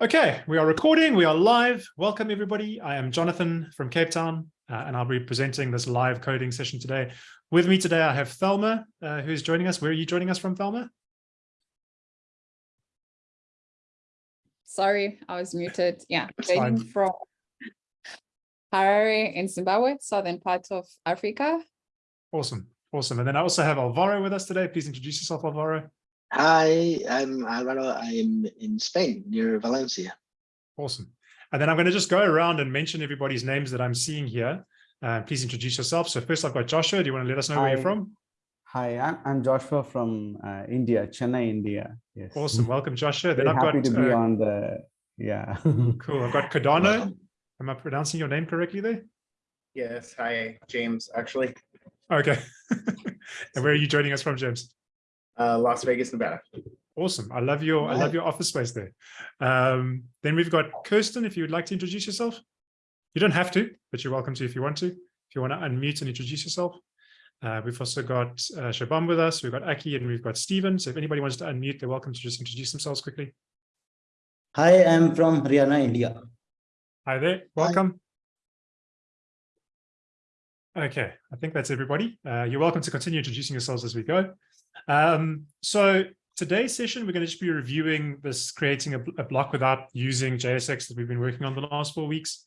Okay, we are recording, we are live. Welcome everybody. I am Jonathan from Cape Town uh, and I'll be presenting this live coding session today. With me today I have Thelma uh, who's joining us. Where are you joining us from Thelma? Sorry, I was muted. Yeah, joining from Harare in Zimbabwe, southern part of Africa. Awesome, awesome. And then I also have Alvaro with us today. Please introduce yourself, Alvaro. Hi, I'm Alvaro. I'm in Spain, near Valencia. Awesome. And then I'm going to just go around and mention everybody's names that I'm seeing here. Uh, please introduce yourself. So first I've got Joshua. Do you want to let us know where you're from? Hi, I'm, I'm Joshua from uh, India, Chennai, India. Yes. Awesome. Welcome, Joshua. Then Very I've happy got, to be uh, on the, yeah. cool. I've got Cardano. Am I pronouncing your name correctly there? Yes, hi, James, actually, Okay. and where are you joining us from, James? Uh, Las Vegas, Nevada. Awesome. I love your I love your office space there. Um, then we've got Kirsten, if you would like to introduce yourself. You don't have to, but you're welcome to if you want to. If you want to unmute and introduce yourself. Uh, we've also got uh, Shabam with us. We've got Aki and we've got Stephen. So if anybody wants to unmute, they're welcome to just introduce themselves quickly. Hi, I'm from Haryana, India. Hi there. Welcome. Okay, I think that's everybody. Uh, you're welcome to continue introducing yourselves as we go. Um, so today's session, we're going to just be reviewing this creating a, a block without using JSX that we've been working on the last four weeks.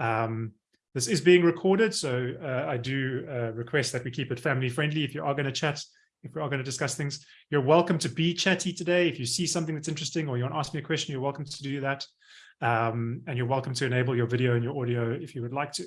Um, this is being recorded, so uh, I do uh, request that we keep it family friendly. If you are going to chat, if we are going to discuss things, you're welcome to be chatty today. If you see something that's interesting or you want to ask me a question, you're welcome to do that. Um, and you're welcome to enable your video and your audio if you would like to.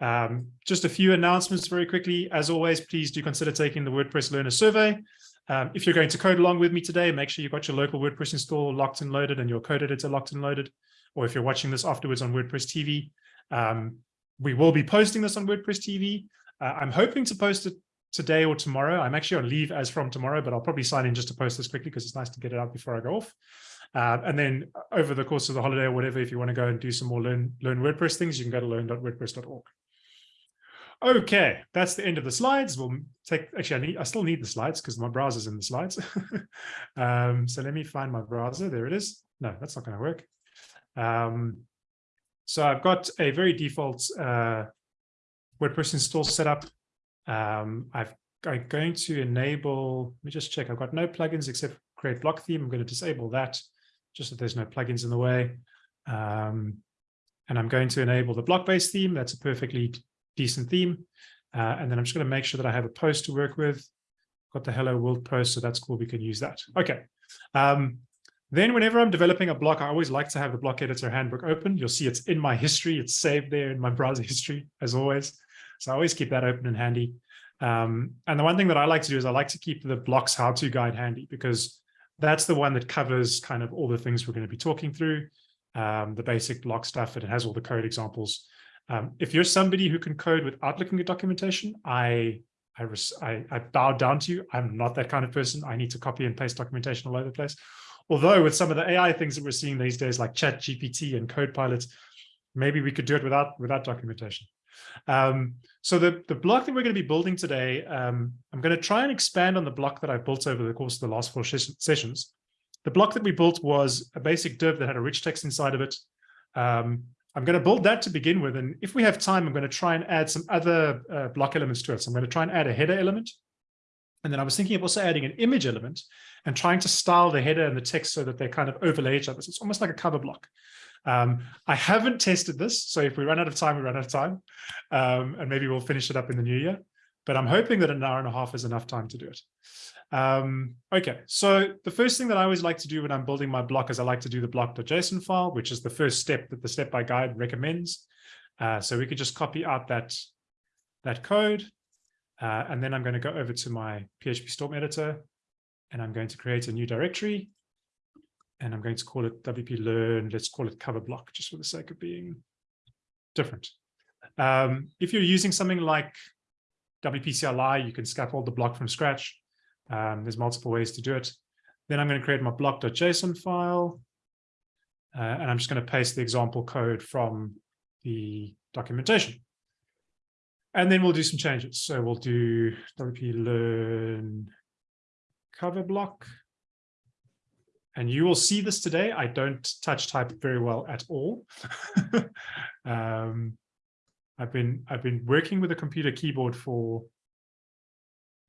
Um, just a few announcements very quickly. As always, please do consider taking the WordPress Learner Survey. Um, if you're going to code along with me today, make sure you've got your local WordPress install locked and loaded and your code editor locked and loaded. Or if you're watching this afterwards on WordPress TV, um, we will be posting this on WordPress TV. Uh, I'm hoping to post it today or tomorrow. I'm actually on leave as from tomorrow, but I'll probably sign in just to post this quickly because it's nice to get it out before I go off. Uh, and then over the course of the holiday or whatever, if you want to go and do some more learn, learn WordPress things, you can go to learn.wordpress.org. Okay, that's the end of the slides. We'll take, actually, I, need, I still need the slides because my browser's in the slides. um, so let me find my browser. There it is. No, that's not going to work. Um, so I've got a very default uh, WordPress install setup. Um, I've, I'm going to enable, let me just check. I've got no plugins except create block theme. I'm going to disable that just so there's no plugins in the way. Um, and I'm going to enable the block-based theme. That's a perfectly decent theme. Uh, and then I'm just going to make sure that I have a post to work with. Got the hello world post, so that's cool. We can use that. Okay. Um, then whenever I'm developing a block, I always like to have the block editor handbook open. You'll see it's in my history. It's saved there in my browser history, as always. So I always keep that open and handy. Um, and the one thing that I like to do is I like to keep the blocks how-to guide handy because that's the one that covers kind of all the things we're going to be talking through, um, the basic block stuff, and it has all the code examples. Um, if you're somebody who can code without looking at documentation, I, I, I, I bow down to you. I'm not that kind of person. I need to copy and paste documentation all over the place. Although with some of the AI things that we're seeing these days, like Chat GPT and Copilot, maybe we could do it without without documentation. Um, so the, the block that we're going to be building today, um, I'm going to try and expand on the block that I built over the course of the last four sessions. The block that we built was a basic div that had a rich text inside of it. Um, I'm going to build that to begin with. And if we have time, I'm going to try and add some other uh, block elements to it. So I'm going to try and add a header element. And then I was thinking of also adding an image element and trying to style the header and the text so that they kind of overlay each other. So it's almost like a cover block. Um, I haven't tested this, so if we run out of time, we run out of time, um, and maybe we'll finish it up in the new year. But I'm hoping that an hour and a half is enough time to do it. Um, okay, so the first thing that I always like to do when I'm building my block is I like to do the block.json file, which is the first step that the step-by guide recommends. Uh, so we could just copy out that, that code, uh, and then I'm going to go over to my PHP Storm editor, and I'm going to create a new directory and I'm going to call it WP Learn. Let's call it cover block just for the sake of being different. Um, if you're using something like WP CLI, you can scaffold the block from scratch. Um, there's multiple ways to do it. Then I'm going to create my block.json file. Uh, and I'm just going to paste the example code from the documentation. And then we'll do some changes. So we'll do WP Learn cover block. And you will see this today. I don't touch type very well at all. um, I've been I've been working with a computer keyboard for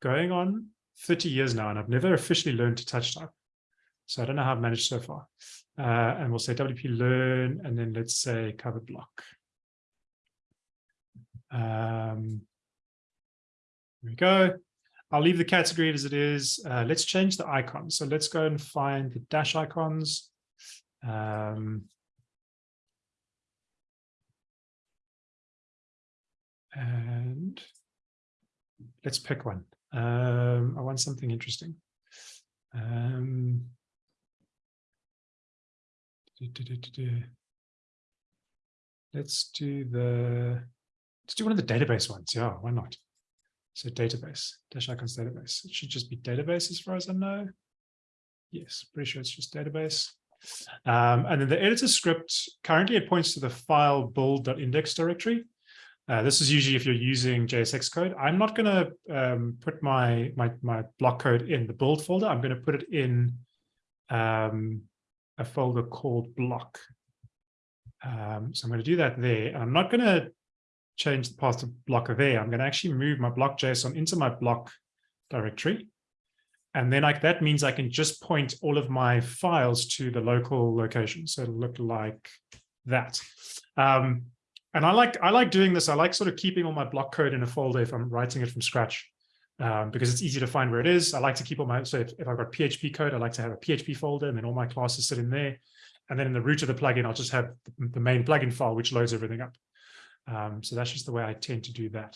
going on 30 years now, and I've never officially learned to touch type. So I don't know how I've managed so far. Uh, and we'll say WP learn, and then let's say cover block. Um, here we go. I'll leave the category as it is. Uh, let's change the icon. So let's go and find the Dashicons. Um, and let's pick one. Um, I want something interesting. Um. Let's do the, let's do one of the database ones. Yeah, why not? So database, Dashicons database. It should just be database as far as I know. Yes, pretty sure it's just database. Um, and then the editor script, currently it points to the file build.index directory. Uh, this is usually if you're using JSX code. I'm not going to um, put my, my, my block code in the build folder. I'm going to put it in um, a folder called block. Um, so I'm going to do that there. I'm not going to change the path to block there. I'm going to actually move my block JSON into my block directory. And then like that means I can just point all of my files to the local location. So it'll look like that. Um, and I like I like doing this. I like sort of keeping all my block code in a folder if I'm writing it from scratch, um, because it's easy to find where it is. I like to keep all my so if, if I've got PHP code, I like to have a PHP folder, and then all my classes sit in there. And then in the root of the plugin, I'll just have the main plugin file, which loads everything up. Um, so that's just the way I tend to do that.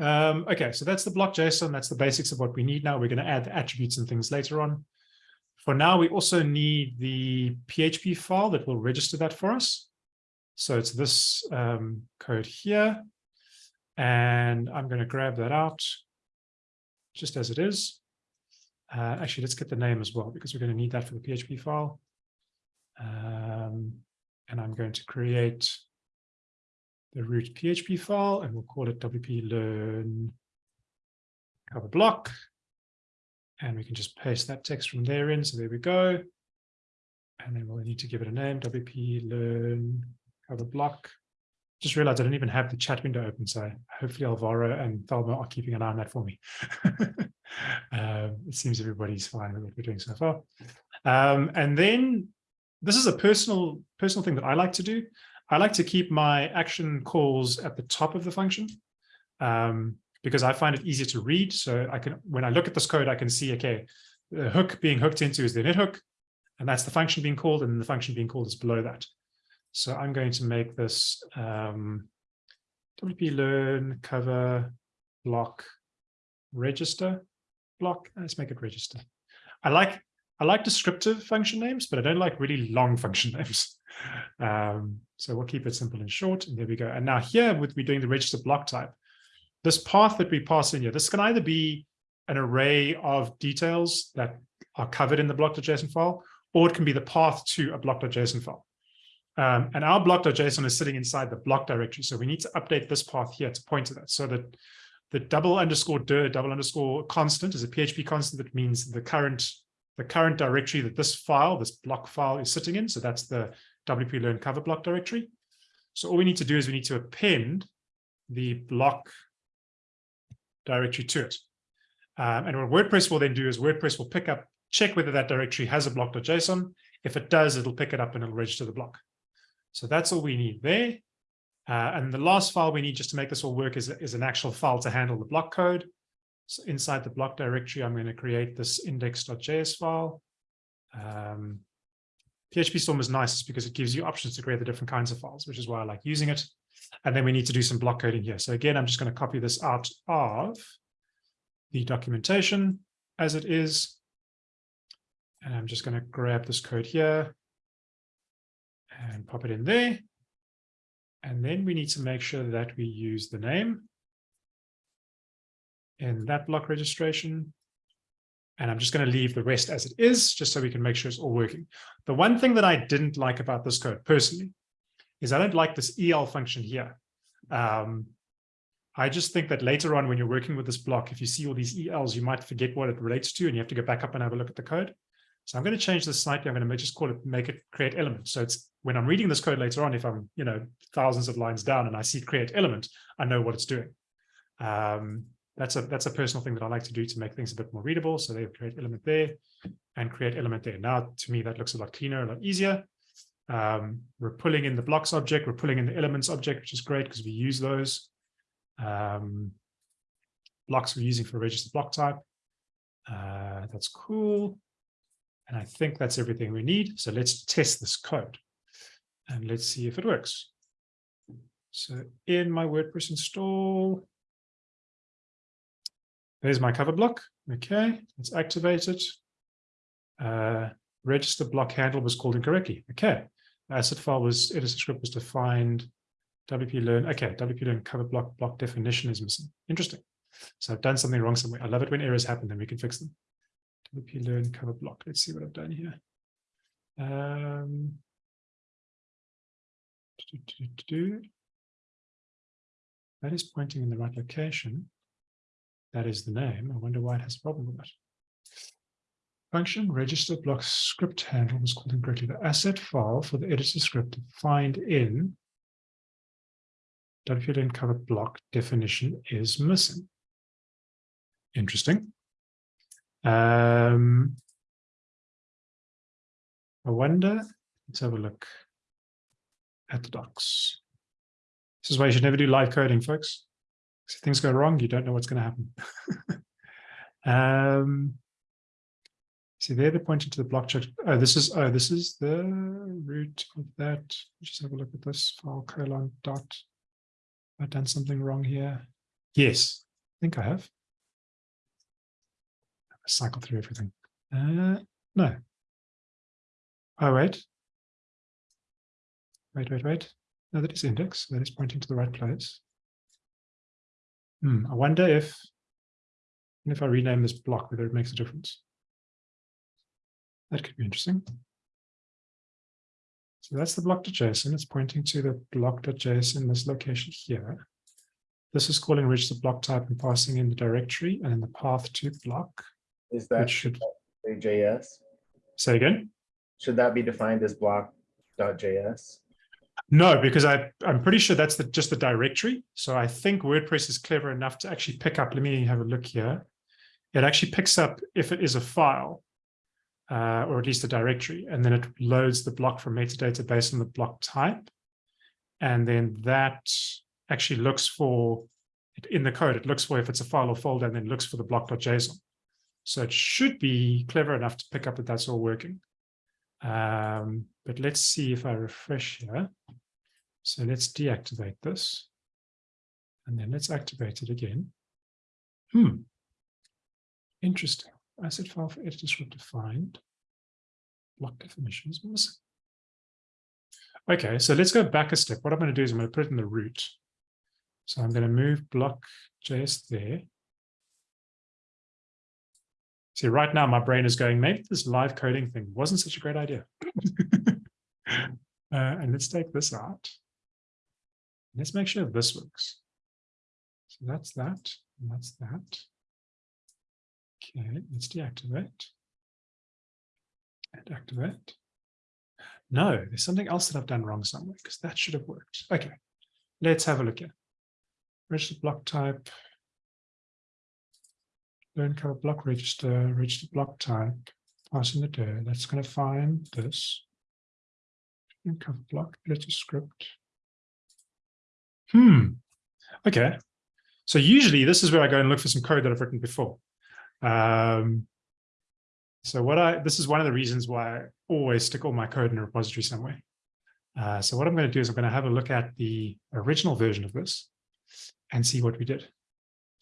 Um, okay, so that's the block JSON. That's the basics of what we need now. We're going to add the attributes and things later on. For now, we also need the PHP file that will register that for us. So it's this um, code here. And I'm going to grab that out just as it is. Uh, actually, let's get the name as well, because we're going to need that for the PHP file. Um, and I'm going to create the root PHP file, and we'll call it WP learn cover block. And we can just paste that text from there in. So there we go. And then we'll need to give it a name, WP learn cover block. Just realized I didn't even have the chat window open. So hopefully Alvaro and Thelma are keeping an eye on that for me. um, it seems everybody's fine with what we're doing so far. Um, and then this is a personal personal thing that I like to do. I like to keep my action calls at the top of the function um, because I find it easier to read. So I can, when I look at this code, I can see, okay, the hook being hooked into is the init hook, and that's the function being called, and the function being called is below that. So I'm going to make this um, WP learn cover block register block. Let's make it register. I like I like descriptive function names, but I don't like really long function names. Um, so we'll keep it simple and short. And there we go. And now here, with we doing the register block type, this path that we pass in here, this can either be an array of details that are covered in the block.json file, or it can be the path to a block.json file. Um, and our block.json is sitting inside the block directory. So we need to update this path here to point to that so that the double underscore dir double underscore constant is a PHP constant that means the current the current directory that this file, this block file is sitting in. So that's the WP learn cover block directory. So all we need to do is we need to append the block directory to it. Um, and what WordPress will then do is WordPress will pick up, check whether that directory has a block.json. If it does, it'll pick it up and it'll register the block. So that's all we need there. Uh, and the last file we need just to make this all work is, is an actual file to handle the block code. So inside the block directory, I'm going to create this index.js file. Um, PHP Storm is nice because it gives you options to create the different kinds of files, which is why I like using it. And then we need to do some block coding here. So again, I'm just going to copy this out of the documentation as it is. And I'm just going to grab this code here and pop it in there. And then we need to make sure that we use the name in that block registration. And I'm just going to leave the rest as it is, just so we can make sure it's all working. The one thing that I didn't like about this code personally is I don't like this EL function here. Um, I just think that later on when you're working with this block, if you see all these ELs, you might forget what it relates to and you have to go back up and have a look at the code. So I'm going to change this slightly. I'm going to just call it, make it create element. So it's when I'm reading this code later on, if I'm, you know, thousands of lines down and I see create element, I know what it's doing. Um, that's a that's a personal thing that I like to do to make things a bit more readable. So they create element there and create element there. Now, to me, that looks a lot cleaner, a lot easier. Um, we're pulling in the blocks object, we're pulling in the elements object, which is great because we use those. Um, blocks we're using for register block type. Uh, that's cool. And I think that's everything we need. So let's test this code and let's see if it works. So in my WordPress install, there's my cover block. Okay, let's activate it. Uh, register block handle was called incorrectly. Okay, asset file was editor script was defined. WP learn. Okay, WP learn cover block block definition is missing. Interesting. So I've done something wrong somewhere. I love it when errors happen, then we can fix them. WP learn cover block. Let's see what I've done here. Um, do, do, do, that is pointing in the right location. That is the name. I wonder why it has a problem with that. Function register block script handle was called incorrectly. The asset file for the editor script defined in WPLN cover block definition is missing. Interesting. Um, I wonder, let's have a look at the docs. This is why you should never do live coding, folks. If things go wrong, you don't know what's going to happen. um, see there, they're pointing to the block check. Oh, this is oh, this is the root of that. Just have a look at this file colon dot. I've done something wrong here. Yes, I think I have. Cycle through everything. Uh, no. Oh, wait. Wait, wait, wait. No, that is index. That is pointing to the right place. Hmm, I wonder if, if I rename this block, whether it makes a difference. That could be interesting. So that's the block.json. It's pointing to the block.json, this location here. This is calling register block type and passing in the directory and the path to block, Is that should JS? say again. Should that be defined as block.js? No, because I, I'm pretty sure that's the, just the directory. So I think WordPress is clever enough to actually pick up, let me have a look here. It actually picks up if it is a file, uh, or at least a directory, and then it loads the block from metadata based on the block type. And then that actually looks for, in the code, it looks for if it's a file or folder, and then looks for the block.json. So it should be clever enough to pick up that that's all working. Um, but let's see if I refresh here. So let's deactivate this. And then let's activate it again. Hmm. Interesting. Asset file for editor script defined. Block definition is missing. Okay, so let's go back a step. What I'm going to do is I'm going to put it in the root. So I'm going to move block.js there. See, right now my brain is going, maybe this live coding thing wasn't such a great idea. uh, and let's take this out. Let's make sure this works. So that's that, and that's that. Okay, let's deactivate. And activate. No, there's something else that I've done wrong somewhere because that should have worked. Okay, let's have a look here. Register block type. Learn cover block register, register block type, pass in the dir. That's going to find this. Learn cover block, editor script. Hmm. Okay. So usually this is where I go and look for some code that I've written before. Um, so what I, this is one of the reasons why I always stick all my code in a repository somewhere. Uh, so what I'm going to do is I'm going to have a look at the original version of this and see what we did.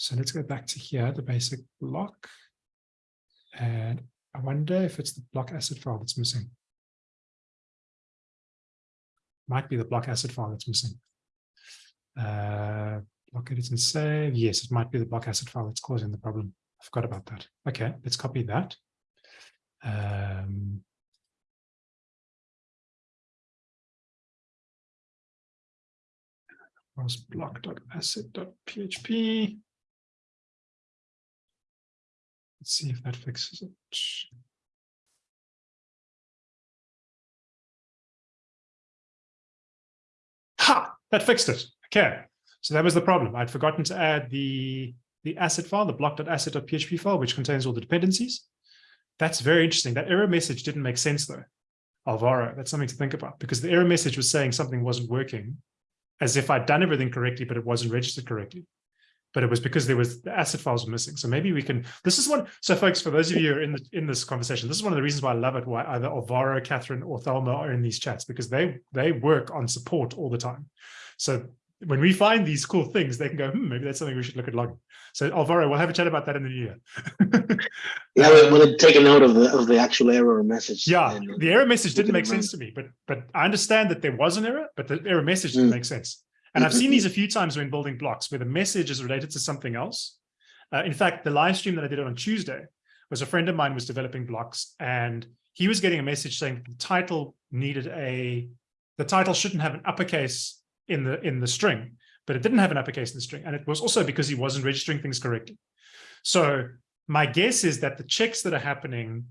So let's go back to here, the basic block. And I wonder if it's the block asset file that's missing. Might be the block asset file that's missing. Uh, block edit and save. Yes, it might be the block asset file that's causing the problem. I forgot about that. Okay, let's copy that. Um, was block.asset.php. Let's see if that fixes it. Ha! That fixed it. Okay. So that was the problem. I'd forgotten to add the, the asset file, the block.asset.php file, which contains all the dependencies. That's very interesting. That error message didn't make sense though. Alvaro, that's something to think about because the error message was saying something wasn't working as if I'd done everything correctly, but it wasn't registered correctly. But it was because there was the asset files were missing. So maybe we can, this is one, so folks, for those of you who are in the, in this conversation, this is one of the reasons why I love it, why either Alvaro, Catherine or Thelma are in these chats, because they, they work on support all the time. So when we find these cool things, they can go, hmm, maybe that's something we should look at logging. So Alvaro, we'll have a chat about that in the new year. Yeah, we'll, we'll take a note of the of the actual error message. Yeah, the error message didn't make sense to me, but but I understand that there was an error, but the error message didn't Mm. make sense. And I've seen these a few times when building blocks where the message is related to something else. Uh, in fact, the live stream that I did on Tuesday was a friend of mine was developing blocks and he was getting a message saying the title needed a, the title shouldn't have an uppercase in the in the string, but it didn't have an uppercase in the string. And it was also because he wasn't registering things correctly. So my guess is that the checks that are happening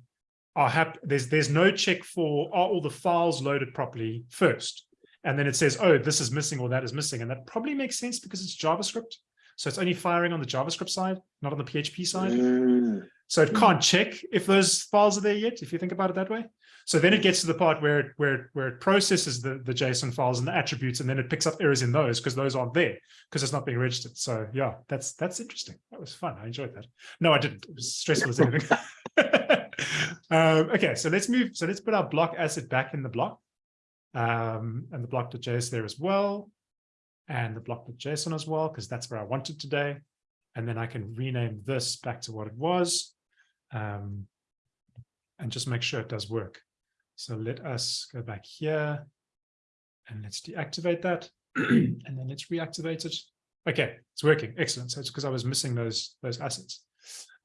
are hap there's there's no check for are all the files loaded properly first and then it says oh this is missing or that is missing. And that probably makes sense because it's javascript. So it's only firing on the javascript side not on the php side. Mm, so it can't check if those files are there yet if you think about it that way. So then it gets to the part where it where it, where it processes the the json files and the attributes and then it picks up errors in those because those aren't there because it's not being registered. So yeah that's that's interesting. That was fun. I enjoyed that. No i didn't. It was stressful as anything. Um, okay so let's move so let's put our block asset back in the block um, and the block.js there as well and the block.json as well because that's where i wanted today. And then i can rename this back to what it was um, and just make sure it does work. So let us go back here and let's deactivate that and then let's reactivate it. Okay it's working. Excellent. So it's because i was missing those those assets.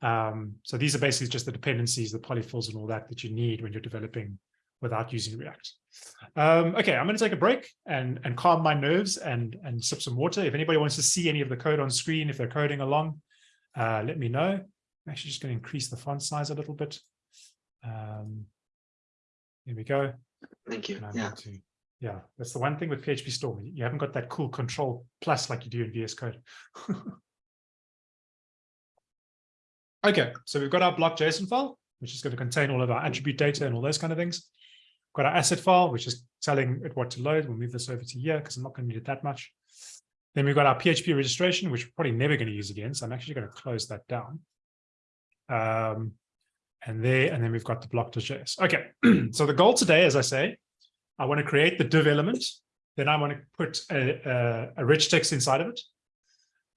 Um, so these are basically just the dependencies, the polyfills and all that that you need when you're developing without using React. Um, okay, I'm going to take a break and, and calm my nerves and, and sip some water. If anybody wants to see any of the code on screen, if they're coding along, uh, let me know. I'm actually just going to increase the font size a little bit. Um, here we go. Thank you. Yeah. to, yeah, that's the one thing with PHP Storm. You haven't got that cool control plus like you do in VS Code. Okay, so we've got our block JSON file, which is going to contain all of our attribute data and all those kind of things. Got our asset file, which is telling it what to load. We'll move this over to here because I'm not going to need it that much. Then we've got our PHP registration, which we're probably never going to use again. So I'm actually going to close that down. Um, and there, and then we've got the block.js. Okay, so the goal today, as I say, I want to create the div element. Then I want to put a, a, a rich text inside of it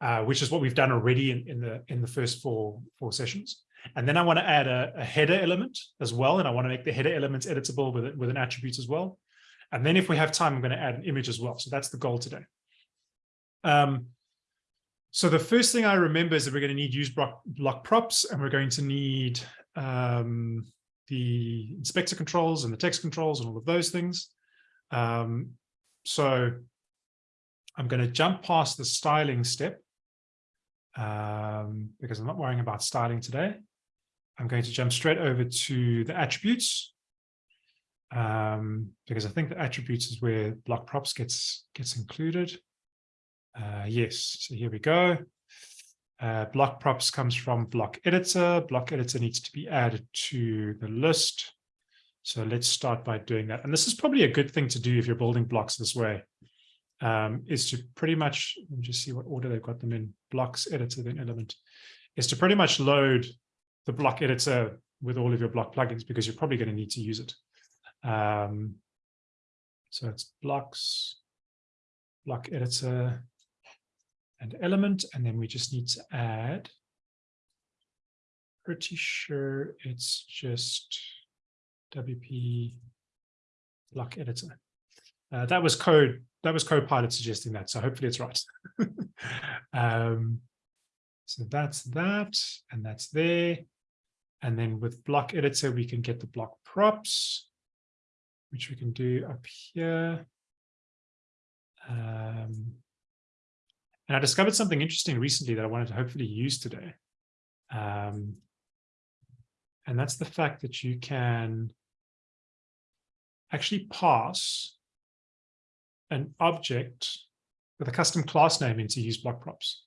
uh, which is what we've done already in, in the in the first four four sessions. And then I want to add a, a header element as well, and I want to make the header elements editable with with an attribute as well. And then if we have time, I'm going to add an image as well. So that's the goal today. Um, so the first thing I remember is that we're going to need use block, block props, and we're going to need um, the inspector controls and the text controls and all of those things. Um, so I'm going to jump past the styling step um, because I'm not worrying about styling today. I'm going to jump straight over to the attributes um, because I think the attributes is where block props gets gets included. Uh, yes, so here we go. Uh, block props comes from block editor. Block editor needs to be added to the list. So let's start by doing that. And this is probably a good thing to do if you're building blocks this way um, is to pretty much, let me just see what order they've got them in, blocks, editor, then element, is to pretty much load the block editor with all of your block plugins because you're probably going to need to use it. Um, so it's blocks, block editor, and element, and then we just need to add, pretty sure it's just WP block editor. Uh, that was code that was Copilot suggesting that, so hopefully it's right. um, so that's that, and that's there. And then with block editor, we can get the block props, which we can do up here. Um, and I discovered something interesting recently that I wanted to hopefully use today. Um, and that's the fact that you can actually pass an object with a custom class name into use block props.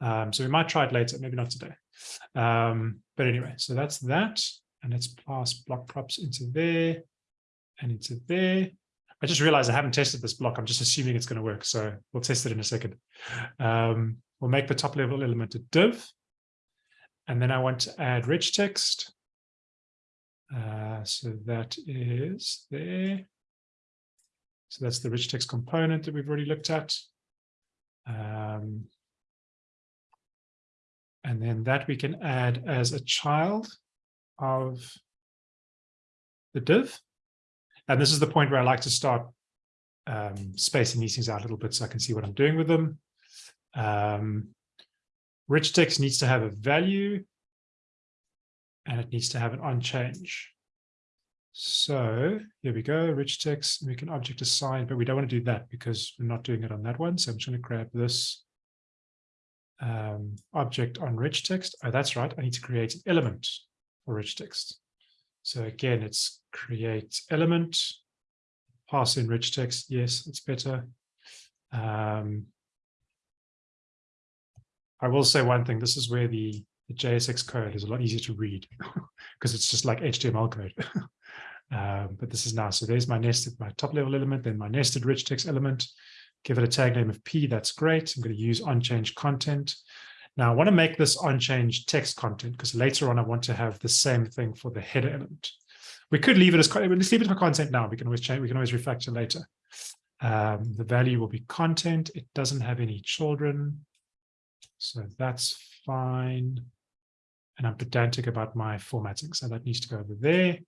Um, so we might try it later, maybe not today. Um, but anyway, so that's that. And let's pass block props into there and into there. I just realized I haven't tested this block. I'm just assuming it's going to work. So we'll test it in a second. Um, we'll make the top level element a div. And then I want to add rich text. Uh, so that is there. So that's the rich text component that we've already looked at. Um, and then that we can add as a child of the div. And this is the point where I like to start um, spacing these things out a little bit so I can see what I'm doing with them. Um, rich text needs to have a value and it needs to have an on change. So here we go, rich text, we can object assign, but we don't want to do that because we're not doing it on that one. So I'm just going to grab this um, object on rich text. Oh, that's right. I need to create an element for rich text. So again, it's create element, pass in rich text. Yes, it's better. Um, I will say one thing. This is where the, the JSX code is a lot easier to read because it's just like HTML code. um, but this is now. So there's my nested, my top level element, then my nested rich text element give it a tag name of P, that's great. I'm going to use on change content. Now I want to make this on change text content because later on I want to have the same thing for the header element. We could leave it as, let's leave it for content now. We can always change, we can always refactor later. Um, the value will be content. It doesn't have any children. So that's fine. And I'm pedantic about my formatting. So that needs to go over there.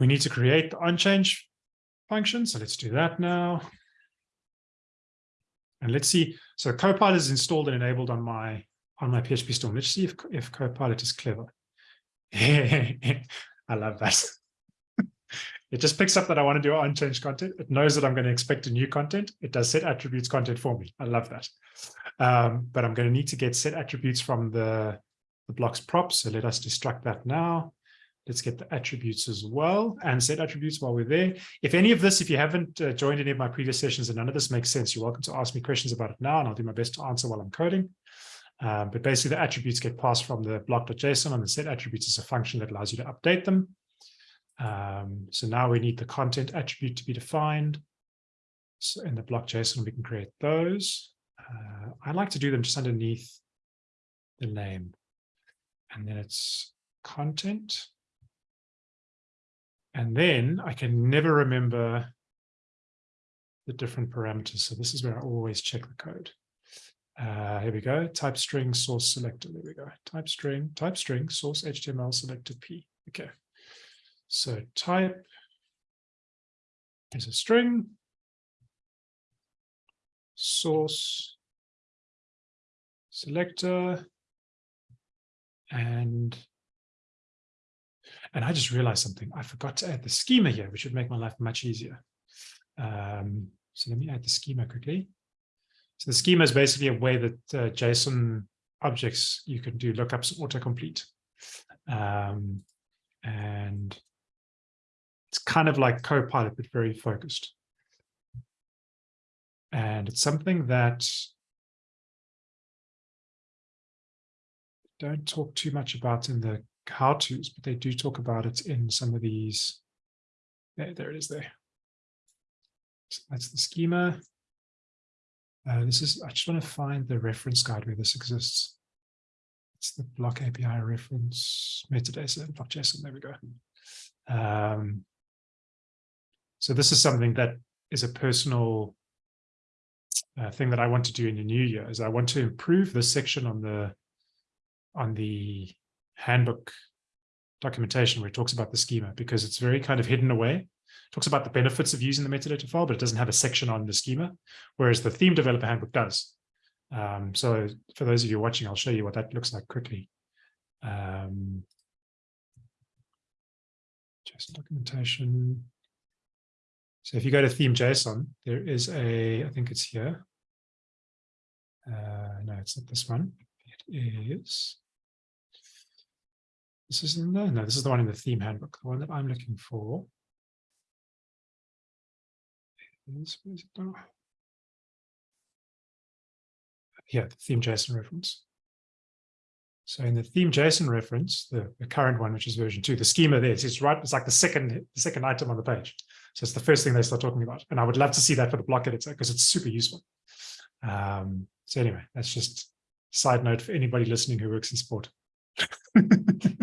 We need to create the on change function. So let's do that now. And let's see, so Copilot is installed and enabled on my on my PHP storm. Let's see if, if Copilot is clever. I love that. it just picks up that I want to do on change content. It knows that I'm going to expect a new content. It does set attributes content for me. I love that. Um, but I'm going to need to get set attributes from the, the blocks props. So let us destruct that now. Let's get the attributes as well and set attributes while we're there. If any of this, if you haven't uh, joined any of my previous sessions and none of this makes sense, you're welcome to ask me questions about it now and I'll do my best to answer while I'm coding. Um, but basically the attributes get passed from the block.json and the set attributes is a function that allows you to update them. Um, so now we need the content attribute to be defined. So in the block.json, we can create those. Uh, I like to do them just underneath the name. And then it's content. And then I can never remember the different parameters. So this is where I always check the code. Uh, here we go, type string source selector. There we go. Type string, type string source HTML selector P. Okay. So type is a string, source selector, and and I just realized something. I forgot to add the schema here, which would make my life much easier. Um, so let me add the schema quickly. So the schema is basically a way that uh, JSON objects, you can do lookups autocomplete. Um, and it's kind of like Copilot, but very focused. And it's something that don't talk too much about in the how-tos, but they do talk about it in some of these. There, there it is there. So that's the schema. Uh, this is, I just want to find the reference guide where this exists. It's the block API reference metadata, block.json, there we go. Um, so this is something that is a personal uh, thing that I want to do in the new year, is I want to improve this section on the on the handbook documentation where it talks about the schema because it's very kind of hidden away. It talks about the benefits of using the metadata file, but it doesn't have a section on the schema, whereas the theme developer handbook does. Um, so for those of you watching, I'll show you what that looks like quickly. Um, JSON documentation. So if you go to theme JSON, there is a, I think it's here. Uh, no, it's not this one. It is this is no, no, this is the one in the theme handbook, the one that I'm looking for. Is, here, the theme JSON reference. So in the theme JSON reference, the, the current one, which is version two, the schema there, it's, it's right, it's like the second, the second item on the page. So it's the first thing they start talking about. And I would love to see that for the block editor because it's super useful. Um, so anyway, that's just side note for anybody listening who works in sport.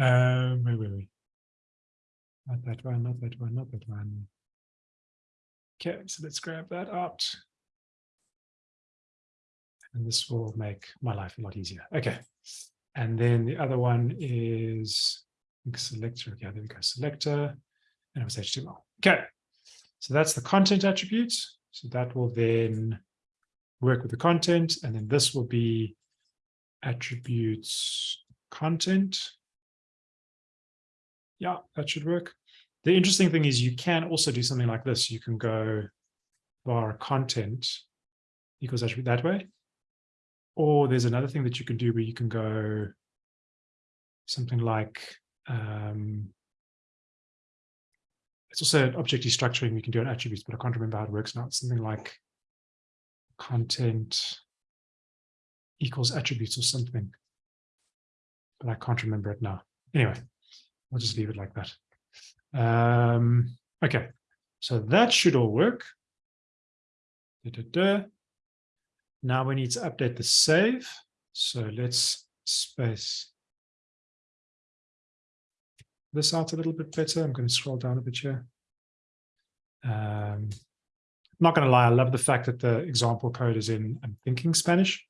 um, where were we? Not that one, not that one, not that one. Okay, so let's grab that out. And this will make my life a lot easier. Okay. And then the other one is selector. Okay, there we go. Selector. And it was HTML. Okay. So that's the content attributes. So that will then work with the content. And then this will be attributes content. Yeah, that should work. The interesting thing is you can also do something like this. You can go var content equals attribute that way. Or there's another thing that you can do where you can go something like um, it's also an object destructuring we can do on attributes, but I can't remember how it works now. It's something like content equals attributes or something. But I can't remember it now. Anyway, I'll just leave it like that. Um, okay, so that should all work. Da, da, da. Now we need to update the save. So let's space this out a little bit better. I'm going to scroll down a bit here. Um, not going to lie, I love the fact that the example code is in I'm thinking Spanish.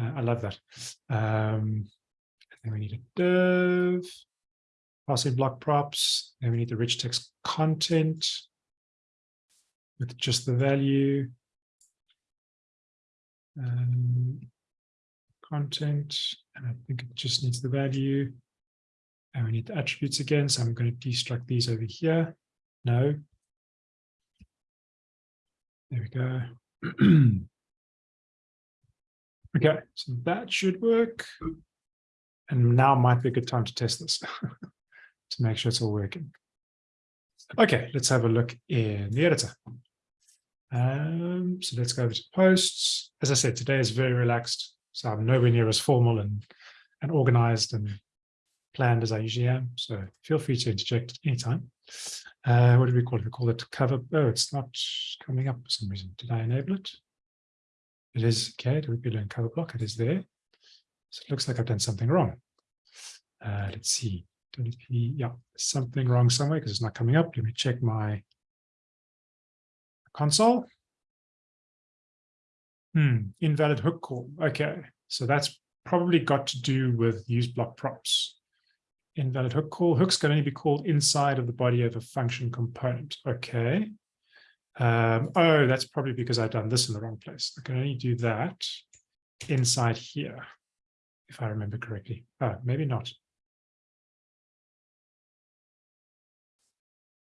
Uh, I love that. Um, then we need a div, passing block props. Then we need the rich text content with just the value. Um, content, and I think it just needs the value. And we need the attributes again, so I'm going to destruct these over here. No. There we go. okay, so that should work. And now might be a good time to test this to make sure it's all working. Okay, let's have a look in the editor. Um, so let's go over to posts. As I said, today is very relaxed. So I'm nowhere near as formal and, and organized and planned as I usually am. So feel free to interject anytime. Uh, what do we call it? We call it cover. Oh, it's not coming up for some reason. Did I enable it? It is okay. WP learn cover block? It is there. So it looks like I've done something wrong. Uh, let's see. Yeah, something wrong somewhere because it's not coming up. Let me check my console. Hmm, invalid hook call. Okay, so that's probably got to do with use block props. Invalid hook call. Hooks can only be called inside of the body of a function component. Okay. Um, oh, that's probably because I've done this in the wrong place. I can only do that inside here, if I remember correctly. Oh, maybe not.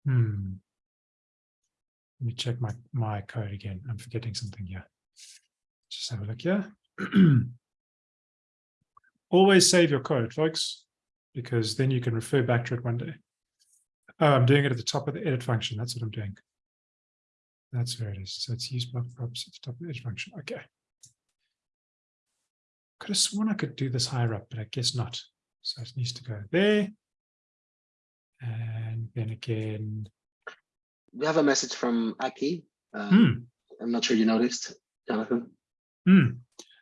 Hmm. Let me check my, my code again. I'm forgetting something here. Just have a look here. Always save your code, folks, because then you can refer back to it one day. Oh, I'm doing it at the top of the edit function. That's what I'm doing. That's where it is. So it's use block props at the top of the edit function. Okay. Could have sworn I could do this higher up, but I guess not. So it needs to go there. And then again, We have a message from Aki. Uh, hmm, I'm not sure you noticed, Jonathan. hmm.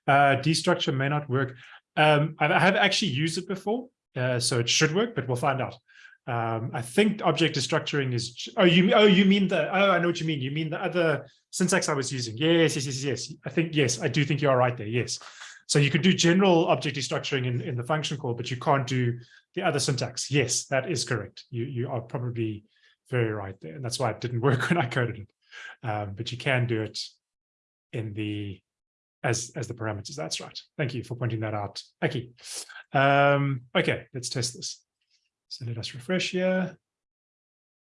Uh, destructure may not work. Um, I I have actually used it before, uh, so it should work, but we'll find out. Um, I think object destructuring is, oh, you, oh, you mean the, oh, I know what you mean. You mean the other syntax I was using. Yes, yes, yes, yes. I think, yes, I do think you are right there. Yes. So you could do general object destructuring in, in the function call, but you can't do the other syntax. Yes, that is correct. You, you are probably very right there. And that's why it didn't work when I coded it. Um, but you can do it in the as as the parameters. That's right. Thank you for pointing that out, Aki. Um, okay, let's test this. So let us refresh here.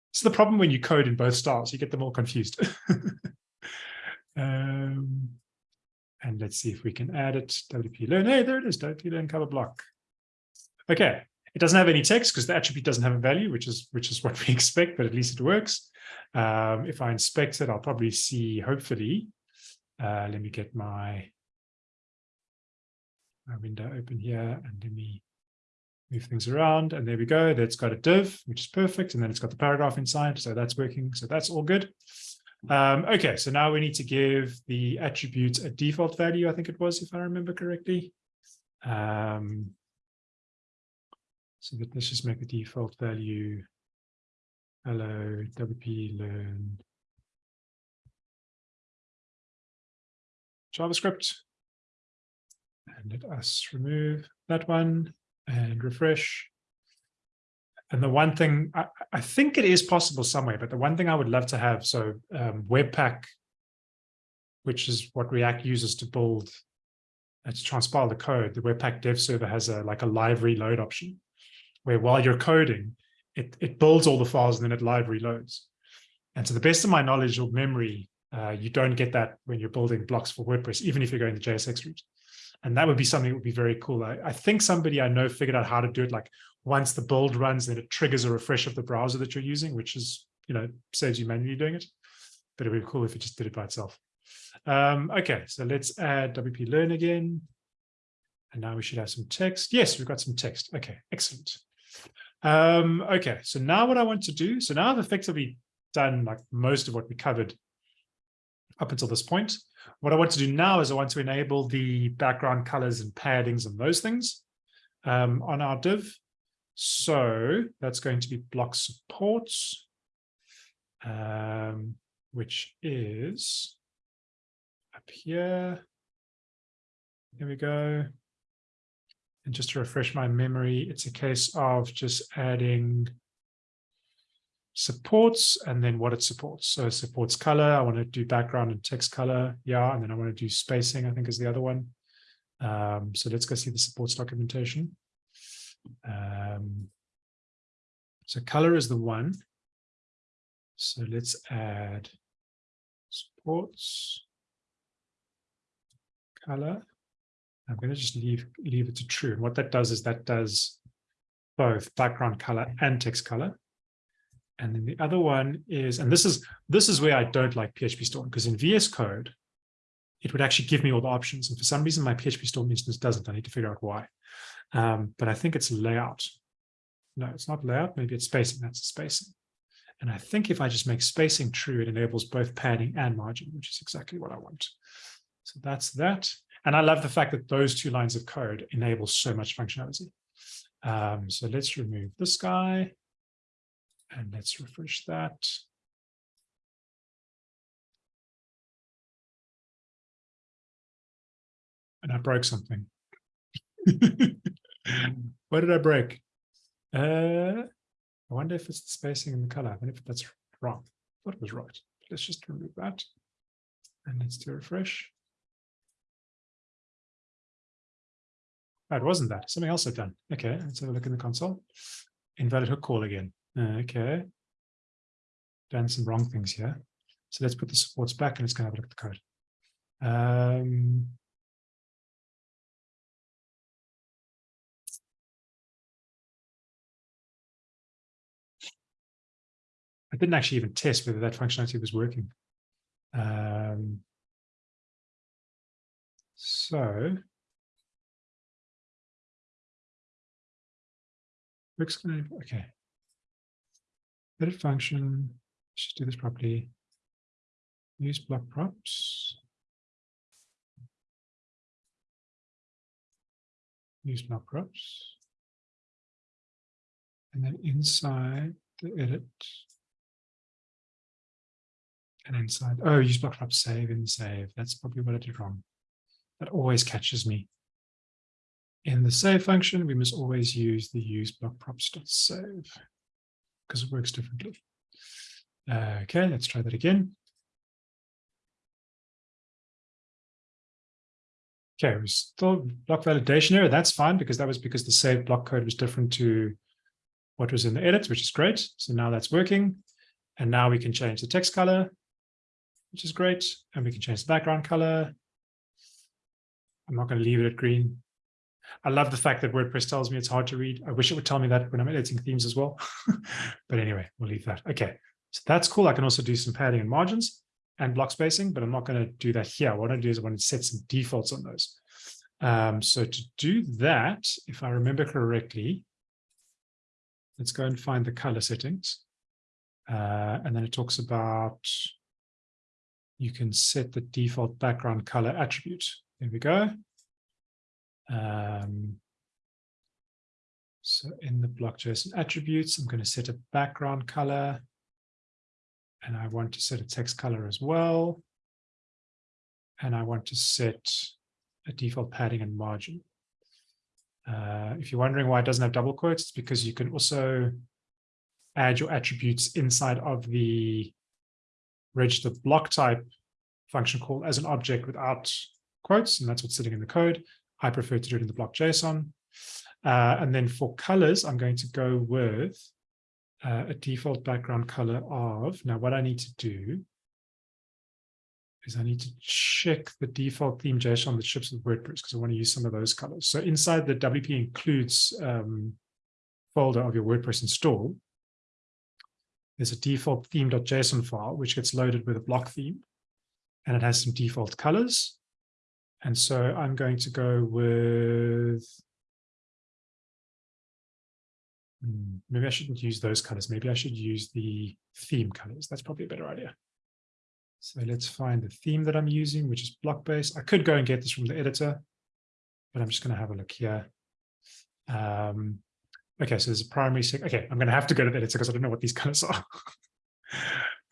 It's the problem when you code in both styles, you get them all confused. um, and let's see if we can add it. WP learn. Hey, there it is. WP learn cover block. Okay, it doesn't have any text because the attribute doesn't have a value, which is which is what we expect, but at least it works. Um, if I inspect it, I'll probably see, hopefully, Uh, let me get my, my window open here and let me move things around. And there we go. That's got a div, which is perfect. And then it's got the paragraph inside. So that's working. So that's all good. Um, okay, so now we need to give the attribute a default value, I think it was, if I remember correctly. Um, so that let's just make the default value hello wp learn JavaScript. And let us remove that one and refresh. And the one thing, I, I think it is possible somewhere, but the one thing I would love to have, so um, Webpack, which is what React uses to build and to transpile the code, the Webpack dev server has a like a live reload option, where while you're coding, it, it builds all the files and then it live reloads. And to the best of my knowledge or memory, uh, you don't get that when you're building blocks for WordPress, even if you're going the JSX route. And that would be something that would be very cool. I, I think somebody I know figured out how to do it. Like once the build runs, then it triggers a refresh of the browser that you're using, which is, you know, saves you manually doing it. But it would be cool if it just did it by itself. Um, okay, so let's add WP Learn again. And now we should have some text. Yes, we've got some text. Okay, excellent. Um, okay, so now what I want to do, so now I've effectively done like most of what we covered up until this point. What I want to do now is I want to enable the background colors and paddings and those things um, on our div. So that's going to be block supports, um, which is up here. There we go. And just to refresh my memory, it's a case of just adding supports and then what it supports. So it supports color. I want to do background and text color. Yeah. And then I want to do spacing, I think is the other one. Um, so let's go see the supports documentation. Um, so color is the one. So let's add supports color. I'm going to just leave leave it to true. And what that does is that does both background color and text color. And then the other one is, and this is this is where I don't like PHP Storm because in VS Code, it would actually give me all the options. And for some reason, my PHP Storm instance doesn't. I need to figure out why. Um, but I think it's layout. No, it's not layout. Maybe it's spacing. That's spacing. And I think if I just make spacing true, it enables both padding and margin, which is exactly what I want. So that's that. And I love the fact that those two lines of code enable so much functionality. Um, so let's remove this guy. And let's refresh that. I broke something. what did I break? Uh, I wonder if it's the spacing and the color. I wonder if that's wrong. I thought it was right. Let's just remove that. And let's do a refresh. Oh, it wasn't that. Something else I've done. Okay, let's have a look in the console. Invalid hook call again. Okay. Done some wrong things here. So let's put the supports back and let's go have a look at the code. Um, I didn't actually even test whether that functionality was working. Um, so works okay. Edit function, let's just do this properly. Use block props. Use block props. And then inside the edit. And inside, oh, use block props save and save. That's probably what I did wrong. That always catches me. In the save function, we must always use the use block props dot save because it works differently. Okay, let's try that again. Okay, we still block validation error. That's fine because that was because the save block code was different to what was in the edit, which is great. So now that's working. And now we can change the text color, which is great. And we can change the background color. I'm not going to leave it at green. I love the fact that WordPress tells me it's hard to read. I wish it would tell me that when I'm editing themes as well. but anyway, we'll leave that. Okay, so that's cool. I can also do some padding and margins. and block spacing, but I'm not going to do that here. What I do is I want to set some defaults on those. Um, so to do that, if I remember correctly, let's go and find the color settings. Uh, and then it talks about you can set the default background color attribute. There we go. Um, so in the block.json attributes, I'm going to set a background color. And I want to set a text color as well. And I want to set a default padding and margin. Uh, if you're wondering why it doesn't have double quotes, it's because you can also add your attributes inside of the register block type function call as an object without quotes, and that's what's sitting in the code. I prefer to do it in the block JSON. Uh, and then for colors, I'm going to go with uh, a default background color of, now what I need to do is I need to check the default theme JSON that ships with WordPress because I want to use some of those colors. So inside the WP includes um, folder of your WordPress install, there's a default theme.json file, which gets loaded with a block theme, and it has some default colors. And so I'm going to go with, Hmm, maybe I shouldn't use those colors. Maybe I should use the theme colors. That's probably a better idea. So let's find the theme that I'm using, which is block based. I could go and get this from the editor, but I'm just going to have a look here. Um, okay, so there's a primary. Okay, I'm going to have to go to the editor because I don't know what these colors are.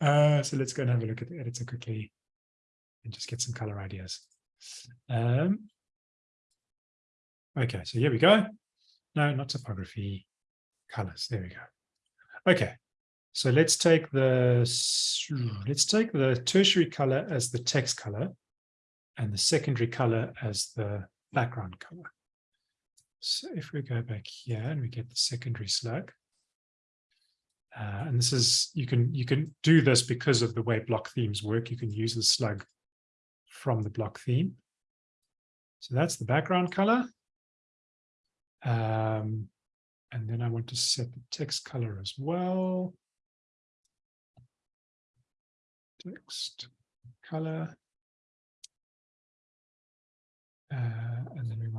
uh, so let's go and have a look at the editor quickly and just get some color ideas. Um, okay, so here we go. No, not typography, colors. There we go. Okay, so let's take the let's take the tertiary color as the text color and the secondary color as the background color. So if we go back here and we get the secondary slug, uh, and this is you can you can do this because of the way block themes work. You can use the slug from the block theme. So that's the background color. Um, and then I want to set the text color as well text color. Uh,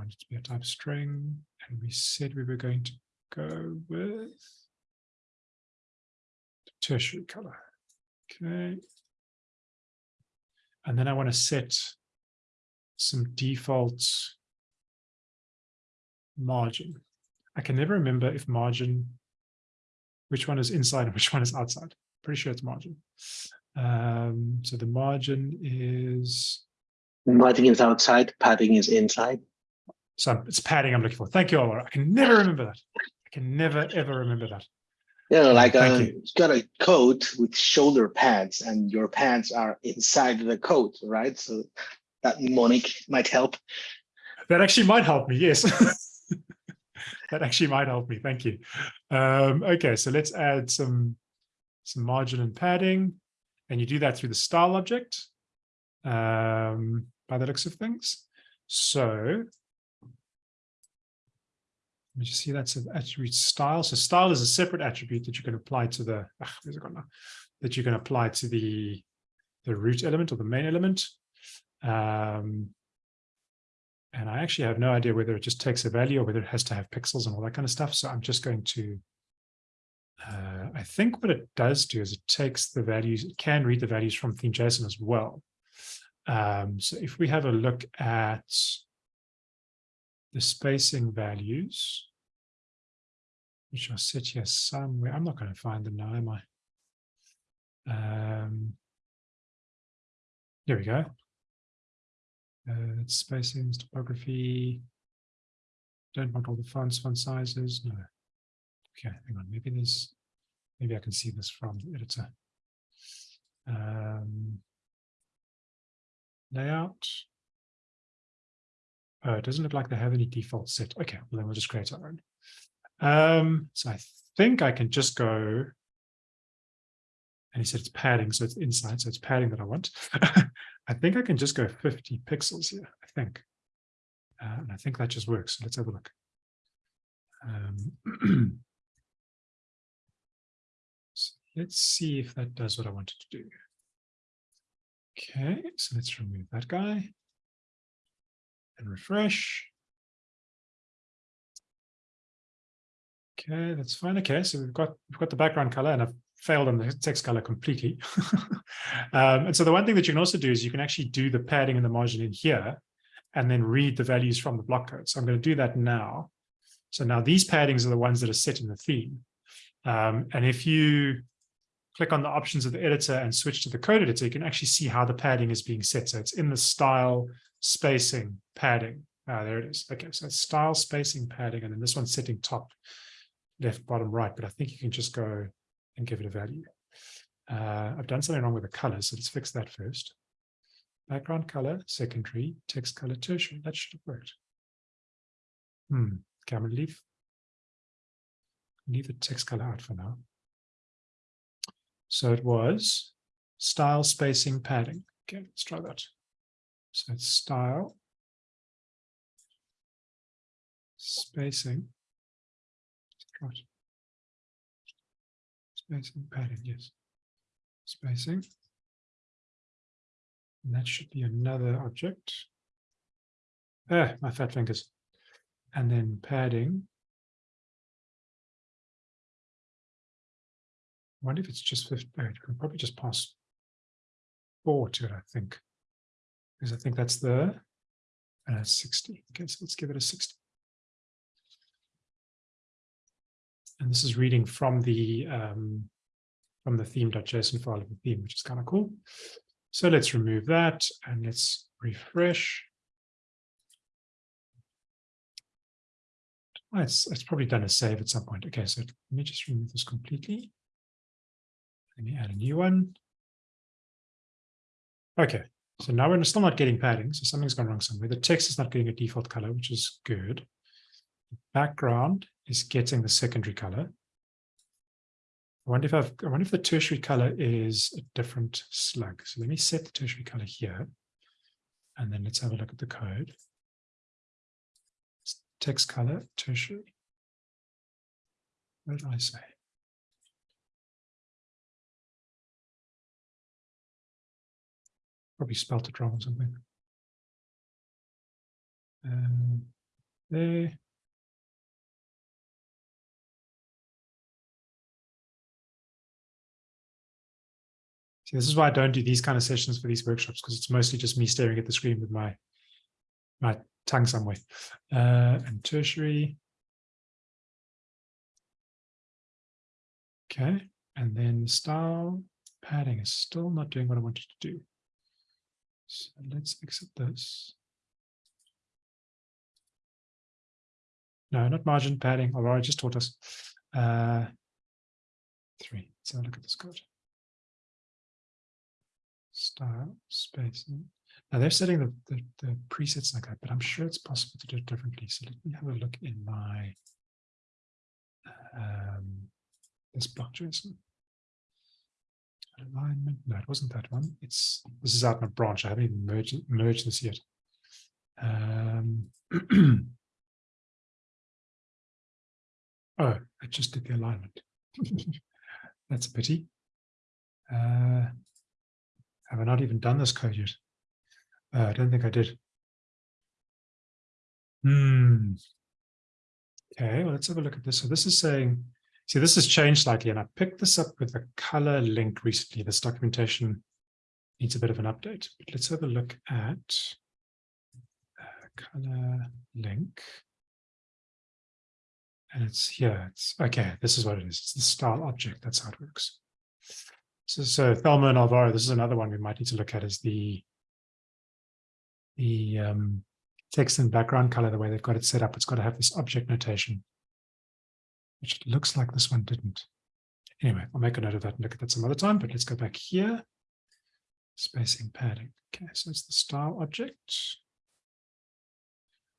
and then we want it to be a type string. And we said we were going to go with tertiary color. Okay. And then I want to set some default margin. I can never remember if margin, which one is inside and which one is outside. Pretty sure it's margin. Um, so the margin is, Margin is outside, padding is inside. So it's padding I'm looking for. Thank you, Oliver. I can never remember that. I can never, ever remember that. You know, like Thank uh, you. you got a coat with shoulder pads and your pants are inside the coat, right? So that mnemonic might help. That actually might help me, yes. that actually might help me. Thank you. Um, okay, so let's add some, some margin and padding. And you do that through the style object um, by the looks of things. So let me just see that's an attribute style. So style is a separate attribute that you can apply to the now? That you can apply to the the root element or the main element. Um, and I actually have no idea whether it just takes a value or whether it has to have pixels and all that kind of stuff. So I'm just going to uh, I think what it does do is it takes the values, it can read the values from theme.json as well. Um, so if we have a look at the spacing values, which are set here somewhere, I'm not going to find them now, am I? Um, there we go. Uh, spacing, typography. Don't want all the fonts, font sizes. No. Okay, hang on. Maybe there's, maybe I can see this from the editor. Um, layout. Oh, it doesn't look like they have any default set. Okay, well then we'll just create our own. Um, so I think I can just go. And he said it's padding, so it's inside, so it's padding that I want. I think I can just go 50 pixels here, I think. Uh, and I think that just works. So let's have a look. Um, so let's see if that does what I wanted to do. Okay, so let's remove that guy. And refresh. Okay, that's fine. Okay, so we've got we've got the background color and I've failed on the text color completely. um, and so the one thing that you can also do is you can actually do the padding and the margin in here and then read the values from the block code. So I'm going to do that now. So now these paddings are the ones that are set in the theme. Um, and if you click on the options of the editor and switch to the code editor, you can actually see how the padding is being set. So it's in the style spacing padding. Ah, there it is. Okay, so style spacing padding, and then this one's setting top, left, bottom, right. But I think you can just go and give it a value. Uh, I've done something wrong with the color, so let's fix that first. Background color, secondary, text color, tertiary. That should have worked. Hmm. Okay, gonna leave leave the text color out for now. So it was style spacing padding. Okay, let's try that. So it's style spacing. Spacing padding, yes. Spacing. And that should be another object. Ah, my fat fingers. And then padding. I wonder if it's just 50. oh, You can probably just pass four to it, I think. Because I think that's the uh, 60. Okay, so let's give it a 60. And this is reading from the um, from the theme.json file of the theme, which is kind of cool. So let's remove that and let's refresh. Oh, it's, it's probably done a save at some point. Okay, so let me just remove this completely. Let me add a new one. Okay, so now we're still not getting padding, so something's gone wrong somewhere. The text is not getting a default color, which is good. The background is getting the secondary color. I wonder if I've, I wonder if the tertiary color is a different slug. So let me set the tertiary color here. And then let's have a look at the code. Text color, tertiary. What did I say? Probably spelt it wrong or something. Um, there. See, this is why I don't do these kind of sessions for these workshops, because it's mostly just me staring at the screen with my my tongue somewhere. Uh, and tertiary. Okay, and then style padding is still not doing what I wanted to do. So let's exit this. No, not margin padding, although I just taught us. Uh, three. Let's have a look at this code style spacing. Now they're setting the, the, the, presets like that, but I'm sure it's possible to do it differently. So let me have a look in my um, this block JSON. Alignment. No, it wasn't that one. It's this is out in a branch. I haven't even merged merged this yet. Um, oh, I just did the alignment. That's a pity. Uh, have I not even done this code yet? Uh, I don't think I did. Hmm. Okay, well, let's have a look at this. So this is saying, see, this has changed slightly, and I picked this up with a color link recently. This documentation needs a bit of an update. But let's have a look at color link. And it's here. It's okay. This is what it is. It's the style object. That's how it works. So, so Thelma and Alvaro, this is another one we might need to look at is the the um, text and background color, the way they've got it set up. It's got to have this object notation, which looks like this one didn't. Anyway, I'll make a note of that and look at that some other time, but let's go back here. Spacing padding. Okay, so it's the style object.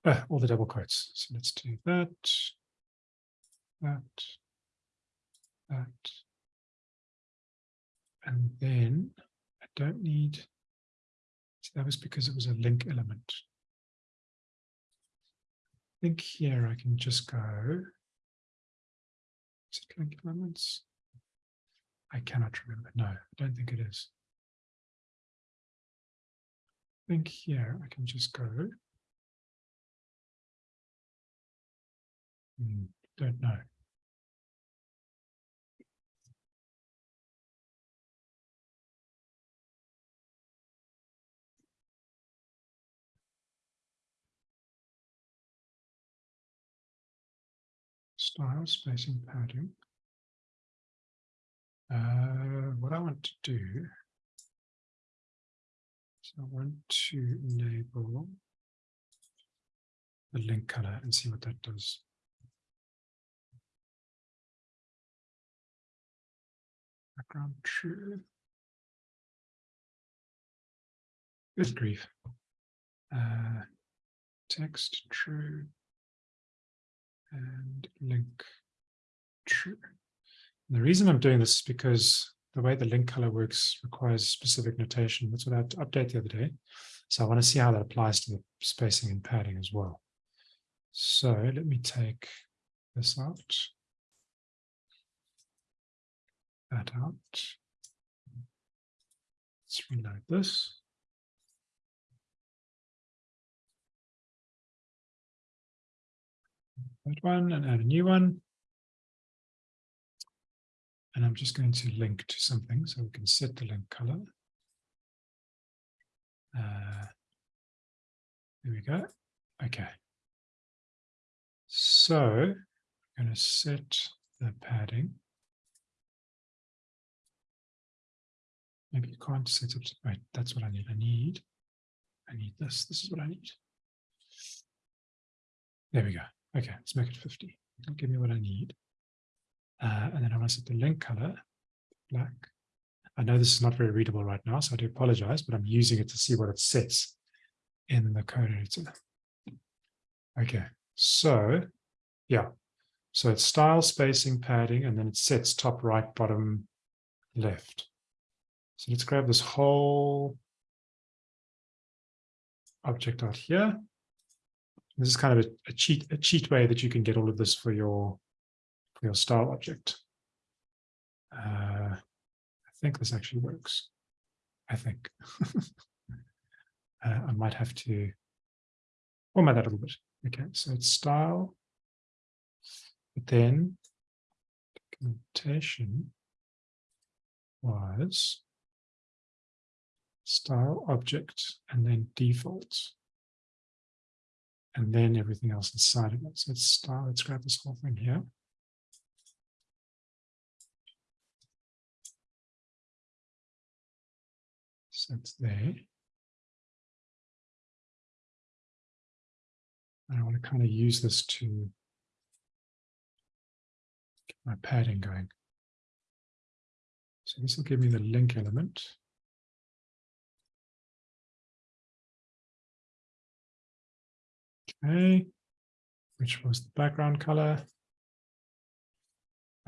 Uh, all the double quotes. So let's do that, that, that, and then I don't need, so that was because it was a link element. I think here I can just go, is it? I cannot remember. No, I don't think it is. I think here I can just go. Hmm, don't know. Style, spacing, padding. Uh, what I want to do so I want to enable the link color and see what that does. Background true. Good grief. Uh, text true. And link true. And the reason I'm doing this is because the way the link color works requires specific notation. That's what I had to update the other day. So I want to see how that applies to the spacing and padding as well. So let me take this out. That out. Let's reload this. That one and add a new one. And I'm just going to link to something so we can set the link color. Uh, there we go. Okay. So I'm going to set the padding. Maybe you can't set it. Right, that's what I need. I need. I need this. This is what I need. There we go. Okay, let's make it 50. It'll give me what I need. Uh, and then I want to set the link color black. I know this is not very readable right now, so I do apologize, but I'm using it to see what it sets in the code editor. Okay, so yeah, so it's style, spacing, padding, and then it sets top right, bottom left. So let's grab this whole object out here. This is kind of a, a cheat a cheat way that you can get all of this for your for your style object. Uh, I think this actually works. I think. uh, I might have to format that a little bit. Okay, so it's style, but then documentation was style object and then default. And then everything else inside of it. So it's style, let's grab this whole thing here. So it's there. I want to kind of use this to get my padding going. So this will give me the link element. Okay, which was the background color.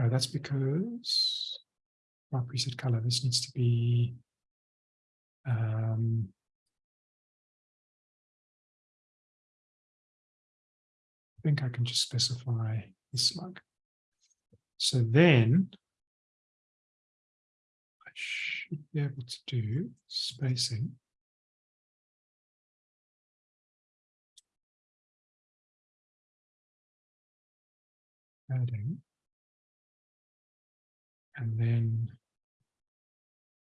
Oh, that's because our preset color, this needs to be um, I think I can just specify this slug. So then I should be able to do spacing. Adding. And then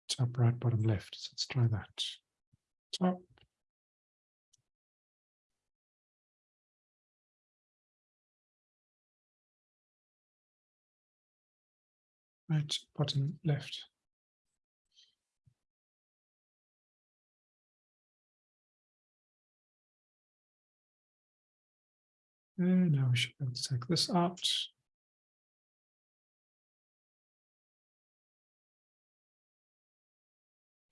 top right, bottom left. So let's try that. Top. Right, bottom left. Now we should be able to take this out.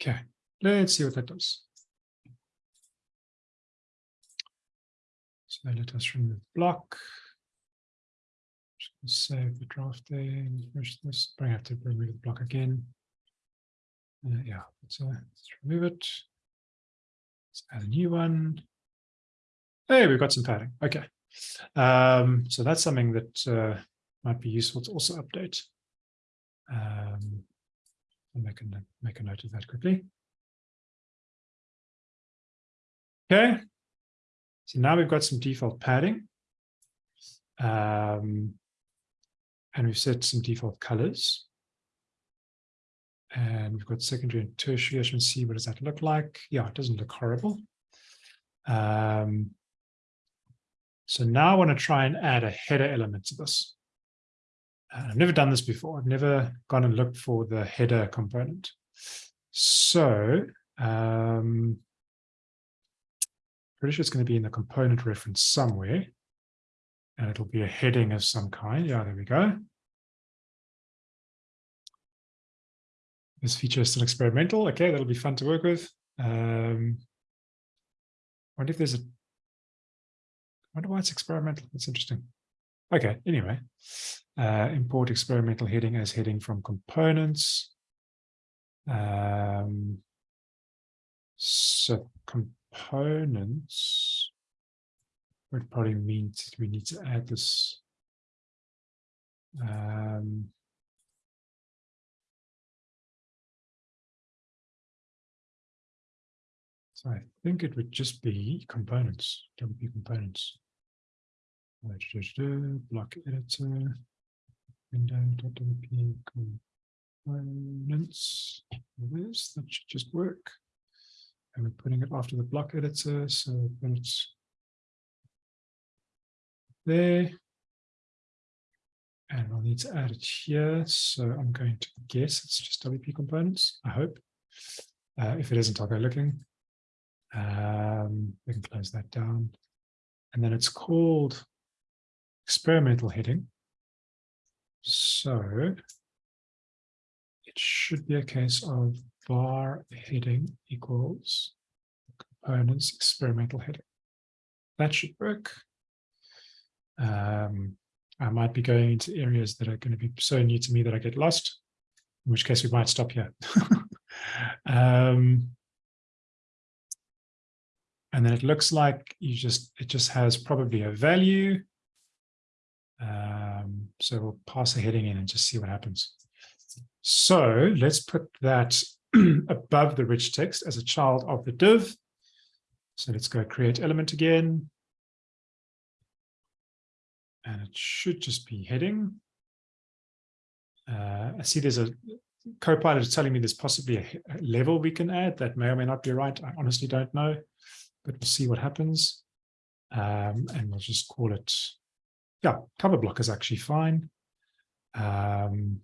Okay, let's see what that does. So let us remove the block. Just save the draft there and refresh this. Bring have to remove the block again. Uh, yeah, let's remove it. Let's add a new one. Hey, we've got some padding. Okay. Um, so that's something that uh, might be useful to also update. Um, I'll make a, make a note of that quickly. Okay. So now we've got some default padding. Um, and we've set some default colors. And we've got secondary and tertiary. As you can see, what does that look like? Yeah, it doesn't look horrible. Um, so now I want to try and add a header element to this. Uh, I've never done this before. I've never gone and looked for the header component. So um, pretty sure it's going to be in the component reference somewhere. And it'll be a heading of some kind. Yeah, there we go. This feature is still experimental. Okay, that'll be fun to work with. Um, I wonder if there's a wonder why it's experimental. That's interesting. Okay, anyway. Uh, import experimental heading as heading from components. Um, so components would probably mean we need to add this. Um, so I think it would just be components, WP components. Block editor, window.wp components. This that should just work. And we're putting it after the block editor, so it's there. And I'll need to add it here. So I'm going to guess it's just WP components, I hope. Uh, if it isn't, I'll go looking. Um, we can close that down. And then it's called experimental heading. So it should be a case of var heading equals components experimental heading. That should work. Um, I might be going into areas that are going to be so new to me that I get lost, in which case we might stop here. um, and then it looks like you just it just has probably a value. Um, so we'll pass a heading in and just see what happens. So let's put that above the rich text as a child of the div. So let's go create element again. And it should just be heading. Uh, I see there's a Copilot is telling me there's possibly a, a level we can add that may or may not be right. I honestly don't know, but we'll see what happens. Um, and we'll just call it, yeah, cover block is actually fine. Um,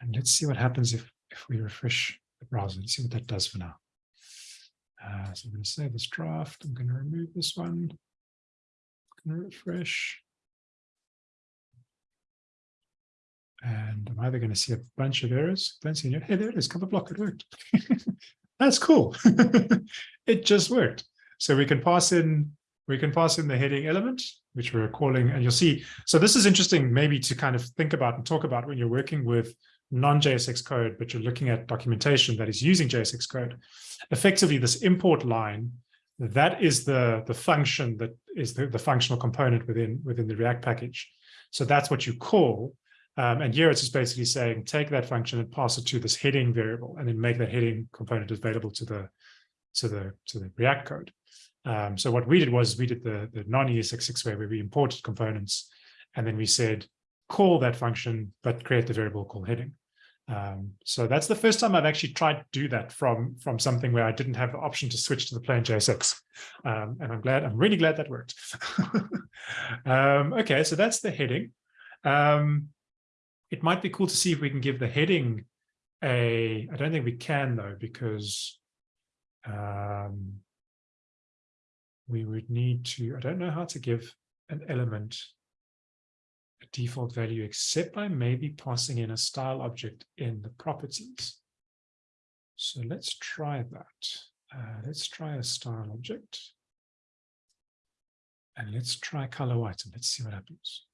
and let's see what happens if, if we refresh the browser. Let's see what that does for now. Uh, so I'm going to save this draft. I'm going to remove this one. I'm going to refresh. And I'm either going to see a bunch of errors. Don't see any. Hey, there it is. Cover block. It worked. That's cool. it just worked. So we can pass in we can pass in the heading element, which we're calling, and you'll see. So this is interesting, maybe to kind of think about and talk about when you're working with non-JSX code, but you're looking at documentation that is using JSX code. Effectively, this import line, that is the, the function that is the, the functional component within, within the React package. So that's what you call um, and here it's just basically saying, take that function and pass it to this heading variable, and then make that heading component available to the to the to the React code. Um, so what we did was we did the the non-ESX6 way where we imported components, and then we said call that function, but create the variable called heading. Um, so that's the first time I've actually tried to do that from from something where I didn't have the option to switch to the plain JSX. Um, and I'm glad, I'm really glad that worked. um, okay, so that's the heading. Um, it might be cool to see if we can give the heading a, I don't think we can though, because um, we would need to, I don't know how to give an element a default value, except by maybe passing in a style object in the properties. So let's try that. Uh, let's try a style object. And let's try color white and let's see what happens.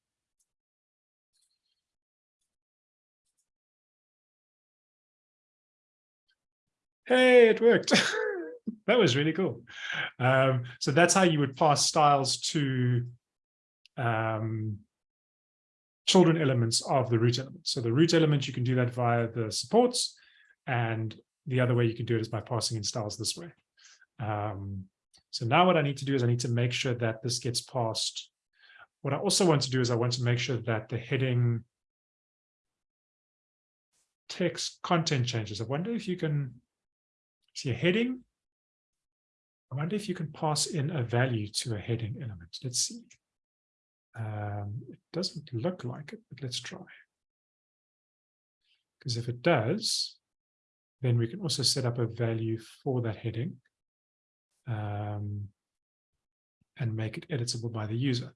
Hey, it worked. that was really cool. Um, so that's how you would pass styles to um, children elements of the root element. So the root element, you can do that via the supports. And the other way you can do it is by passing in styles this way. Um, so now what I need to do is I need to make sure that this gets passed. What I also want to do is I want to make sure that the heading text content changes. I wonder if you can see a heading. I wonder if you can pass in a value to a heading element. Let's see. Um, it doesn't look like it, but let's try. Because if it does, then we can also set up a value for that heading um, and make it editable by the user.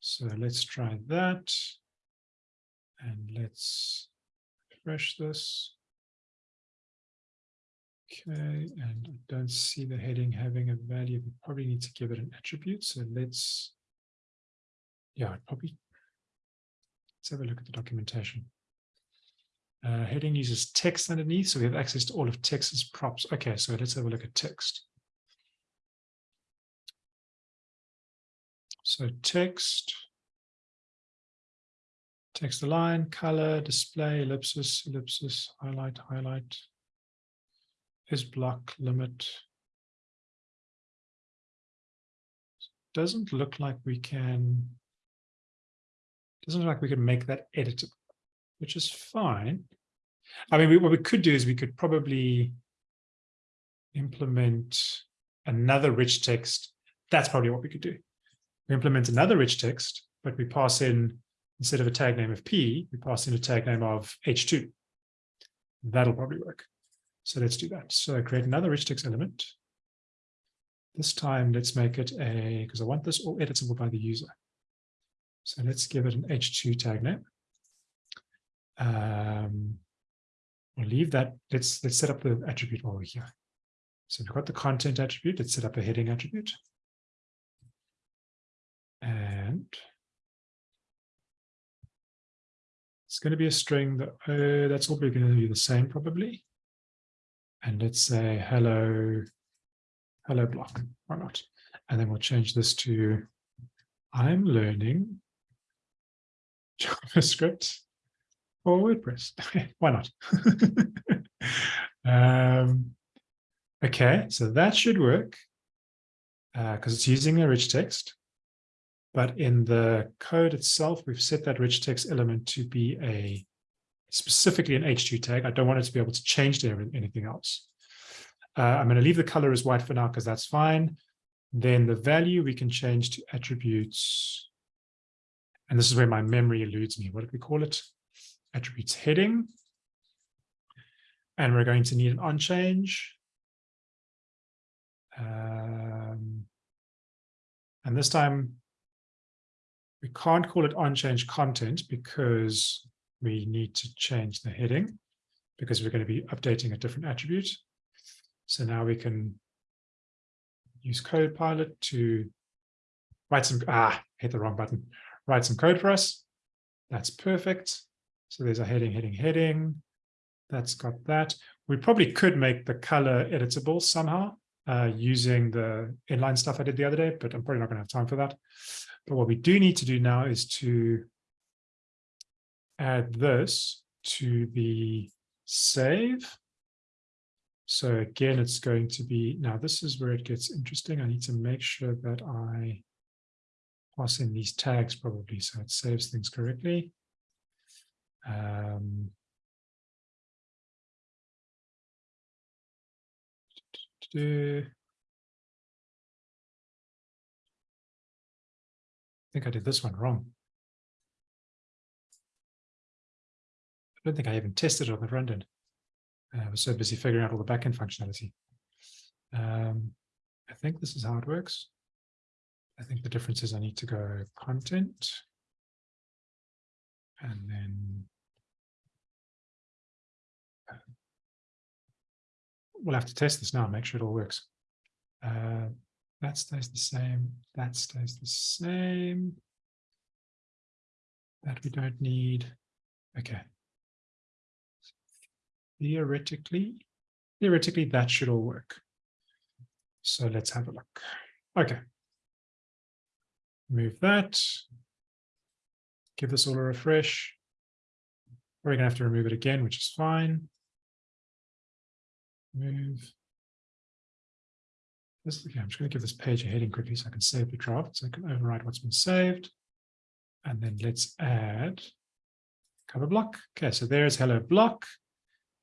So let's try that. And let's refresh this. Okay, and I don't see the heading having a value. We probably need to give it an attribute. So let's, yeah, probably, let's have a look at the documentation. Uh, heading uses text underneath, so we have access to all of text's props. Okay, so let's have a look at text. So text, text align, color, display, ellipsis, ellipsis, highlight, highlight, is block, limit. Doesn't look like we can, doesn't look like we can make that editable, which is fine. I mean, we, what we could do is we could probably implement another rich text. That's probably what we could do. We implement another rich text, but we pass in, instead of a tag name of P, we pass in a tag name of H2. That'll probably work. So let's do that. So create another rich text element. This time, let's make it a, because I want this all editable by the user. So let's give it an H2 tag name. Um, we'll leave that. Let's let's set up the attribute over here. So we've got the content attribute. Let's set up a heading attribute. And it's going to be a string that uh, that's all going to be the same probably. And let's say hello, hello block, why not? And then we'll change this to I'm learning JavaScript or WordPress. why not? um, okay, so that should work because uh, it's using a rich text. But in the code itself, we've set that rich text element to be a specifically an H2 tag. I don't want it to be able to change to anything else. Uh, I'm going to leave the color as white for now because that's fine. Then the value we can change to attributes. And this is where my memory eludes me. What did we call it? Attributes heading. And we're going to need an on change. Um, and this time we can't call it on change content because we need to change the heading because we're going to be updating a different attribute. So now we can use Copilot to write some, ah, hit the wrong button, write some code for us. That's perfect. So there's a heading, heading, heading. That's got that. We probably could make the color editable somehow uh, using the inline stuff I did the other day, but I'm probably not going to have time for that. But what we do need to do now is to add this to the save. So again, it's going to be, now this is where it gets interesting. I need to make sure that I pass in these tags probably so it saves things correctly. Um, I think I did this one wrong. Don't think I even tested it on the front end. I was so busy figuring out all the backend functionality. Um, I think this is how it works. I think the difference is I need to go content and then uh, we'll have to test this now, make sure it all works. Uh, that stays the same, that stays the same. That we don't need. Okay, theoretically, theoretically that should all work. So let's have a look. Okay. Move that. Give this all a refresh. We're going to have to remove it again, which is fine. Move. this, okay, I'm just going to give this page a heading quickly so I can save the draft, so I can override what's been saved. And then let's add cover block. Okay, so there's hello block.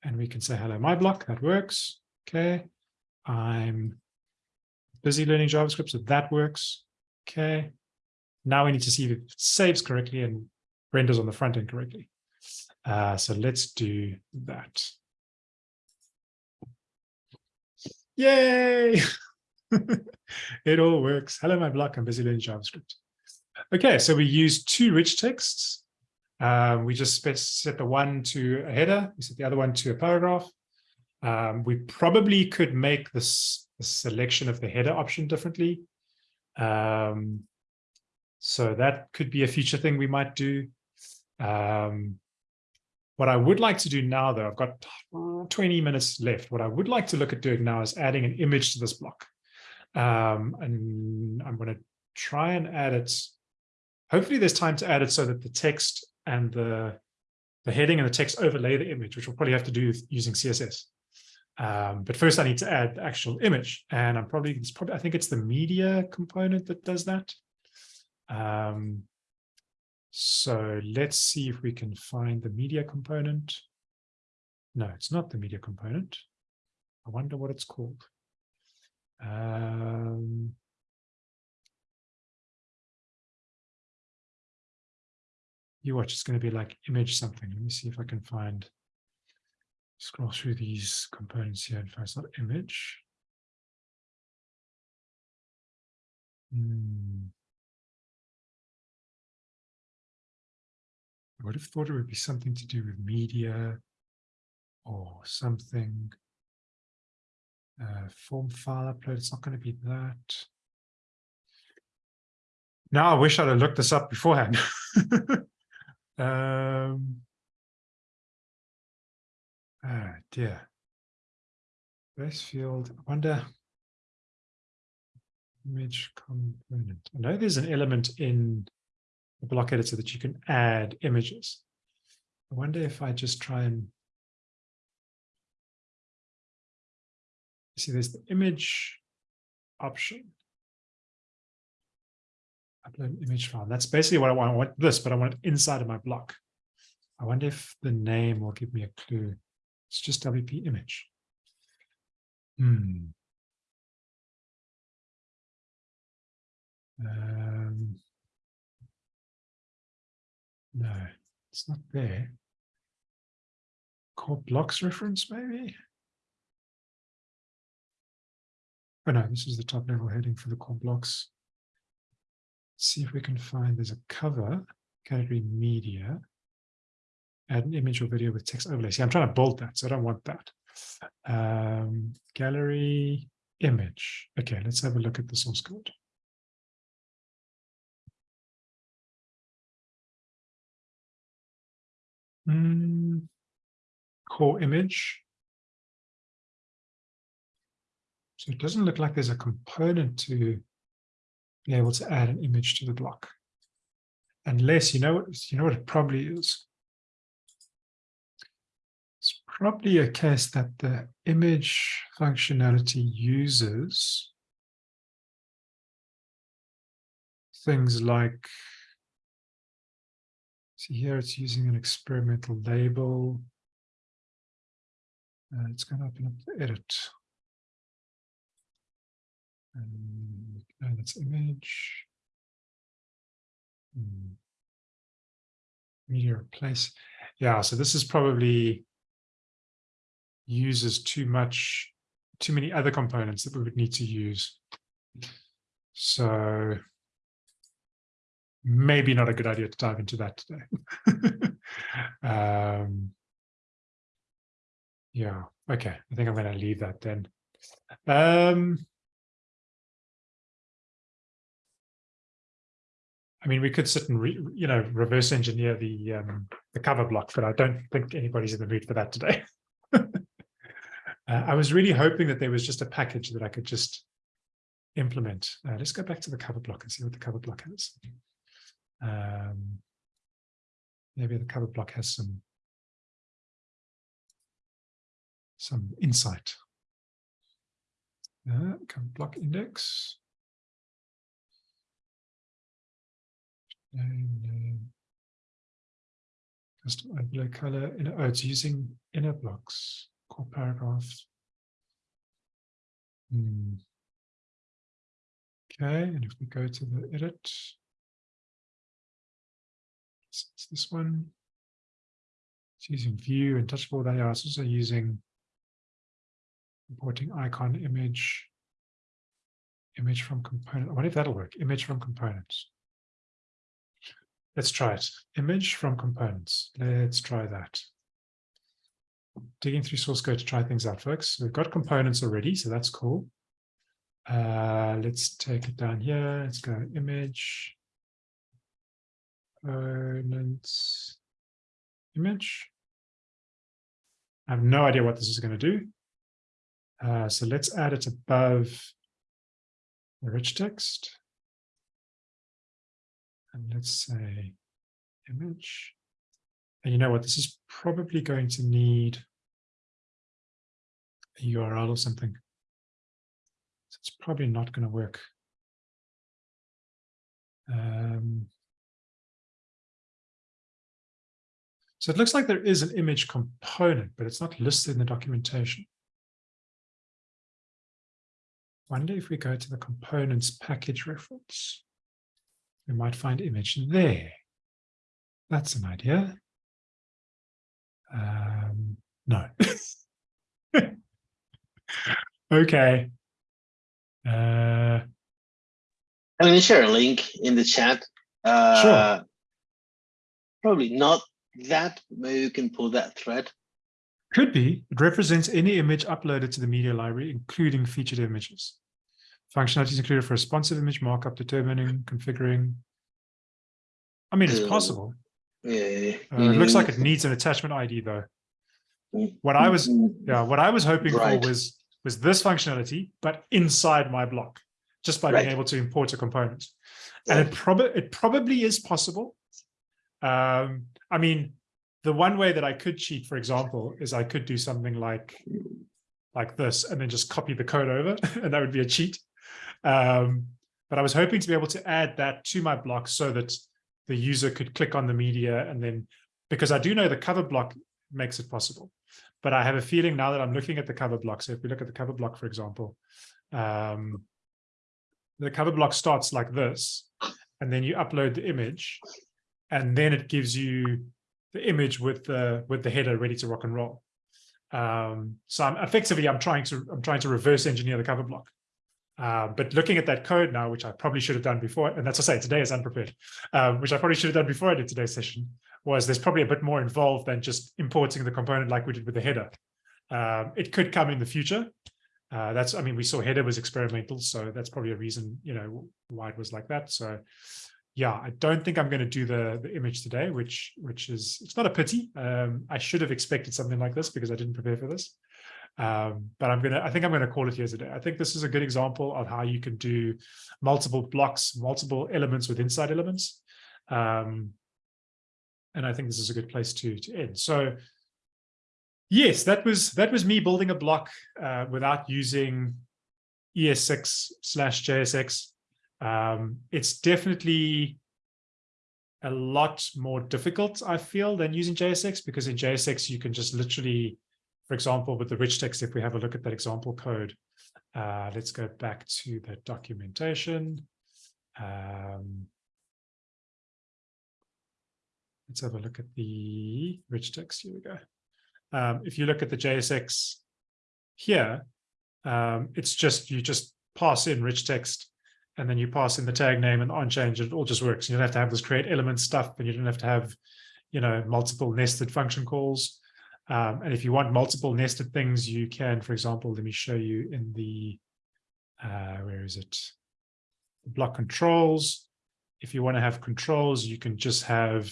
And we can say hello my block, that works. Okay, I'm busy learning JavaScript, so that works. Okay, now we need to see if it saves correctly and renders on the front end correctly. Uh, so let's do that. Yay! it all works. Hello, my block. I'm busy learning JavaScript. Okay, so we use two rich texts. Um, we just set the one to a header. We set the other one to a paragraph. Um, we probably could make this the selection of the header option differently. Um, so that could be a future thing we might do. Um, what I would like to do now, though, I've got 20 minutes left. What I would like to look at doing now is adding an image to this block. Um, and I'm going to try and add it. Hopefully there's time to add it so that the text and the, the heading and the text overlay the image, which we'll probably have to do using CSS. Um, but first I need to add the actual image and I'm probably, it's probably, I think it's the media component that does that. Um, so let's see if we can find the media component. No, it's not the media component. I wonder what it's called. Um, you watch, it's going to be like image something. Let me see if I can find, scroll through these components here and find not image. Hmm. I would have thought it would be something to do with media or something. Uh, form file upload, it's not going to be that. Now I wish I'd have looked this up beforehand. um, ah, dear. Base field, I wonder. Image component. I know there's an element in the block editor that you can add images. I wonder if I just try and see there's the image option. Upload image file. That's basically what I want. I want this, but I want it inside of my block. I wonder if the name will give me a clue. It's just WP image. Hmm. Um, no, it's not there. Core blocks reference, maybe? Oh no, this is the top level heading for the core blocks. See if we can find, there's a cover, category media, add an image or video with text overlay. See, I'm trying to bold that, so I don't want that. Um, gallery image. Okay, let's have a look at the source code. Mm, core image. So it doesn't look like there's a component to be able to add an image to the block. Unless you know what you know what it probably is. It's probably a case that the image functionality uses things like See here, it's using an experimental label. Uh, it's going to open up the edit. And, and its image. Hmm. Media replace. Yeah, so this is probably uses too much, too many other components that we would need to use. So maybe not a good idea to dive into that today. um, yeah, okay. I think I'm going to leave that then. Um, I mean, we could sit and, re, you know, reverse engineer the um, the cover block, but I don't think anybody's in the mood for that today. uh, I was really hoping that there was just a package that I could just implement. Uh, let's go back to the cover block and see what the cover block has. Um, maybe the cover block has some some insight. Uh, come block index. Name. Custom overlay color. In, oh, it's using inner blocks. Core paragraph. Hmm. Okay, and if we go to the edit. It's this one. It's using view and touchable. They are also using importing icon image. Image from component. Wonder if that'll work. Image from components. Let's try it. Image from components. Let's try that. Digging through source code to try things out, folks. We've got components already, so that's cool. Uh, let's take it down here. Let's go image. Components. Image. I have no idea what this is going to do. Uh, so let's add it above the rich text. And let's say image. And you know what, this is probably going to need a URL or something. So it's probably not going to work. Um, so it looks like there is an image component, but it's not listed in the documentation. Wonder if we go to the components package reference, we might find image there. That's an idea. Um, no. okay. Uh, I'm going to share a link in the chat. Uh, Probably not that, maybe you can pull that thread. could be. It represents any image uploaded to the media library, including featured images. Functionality is included for responsive image markup, determining, configuring. I mean, it's possible. Yeah. Uh, it looks like it needs an attachment ID though. What I was, yeah, what I was hoping Right. for was was this functionality, but inside my block, just by being able to import a component. And it probably it probably is possible. Um, I mean, the one way that I could cheat, for example, is I could do something like like this and then just copy the code over, and that would be a cheat. Um, but I was hoping to be able to add that to my block so that the user could click on the media and then because I do know the cover block makes it possible. But I have a feeling now that I'm looking at the cover block. So if we look at the cover block, for example, um, the cover block starts like this, and then you upload the image, and then it gives you the image with the with the header ready to rock and roll. Um, so I'm effectively I'm trying to I'm trying to reverse engineer the cover block. Uh, but looking at that code now, which I probably should have done before, and that's to say today is unprepared, um, which I probably should have done before I did today's session, was there's probably a bit more involved than just importing the component like we did with the header. Um, it could come in the future. Uh, that's, I mean, we saw header was experimental, so that's probably a reason, you know, why it was like that. So yeah, I don't think I'm going to do the, the image today, which, which is, it's not a pity. Um, I should have expected something like this because I didn't prepare for this. Um, but I'm to, I think I'm to call it here today. I think this is a good example of how you can do multiple blocks, multiple elements with inside elements. Um, and I think this is a good place to, to end. So yes, that was, that was me building a block uh, without using ES6 slash JSX. Um, it's definitely a lot more difficult, I feel, than using JSX because in JSX you can just literally, for example, with the rich text, if we have a look at that example code, uh, let's go back to the documentation. Um, let's have a look at the rich text. Here we go. Um, if you look at the JSX here, um, it's just you just pass in rich text and then you pass in the tag name and on change, it all just works. You don't have to have this create element stuff, and you don't have to have, you know, multiple nested function calls. Um, and if you want multiple nested things, you can, for example, let me show you in the, uh, where is it? Block controls. If you want to have controls, you can just have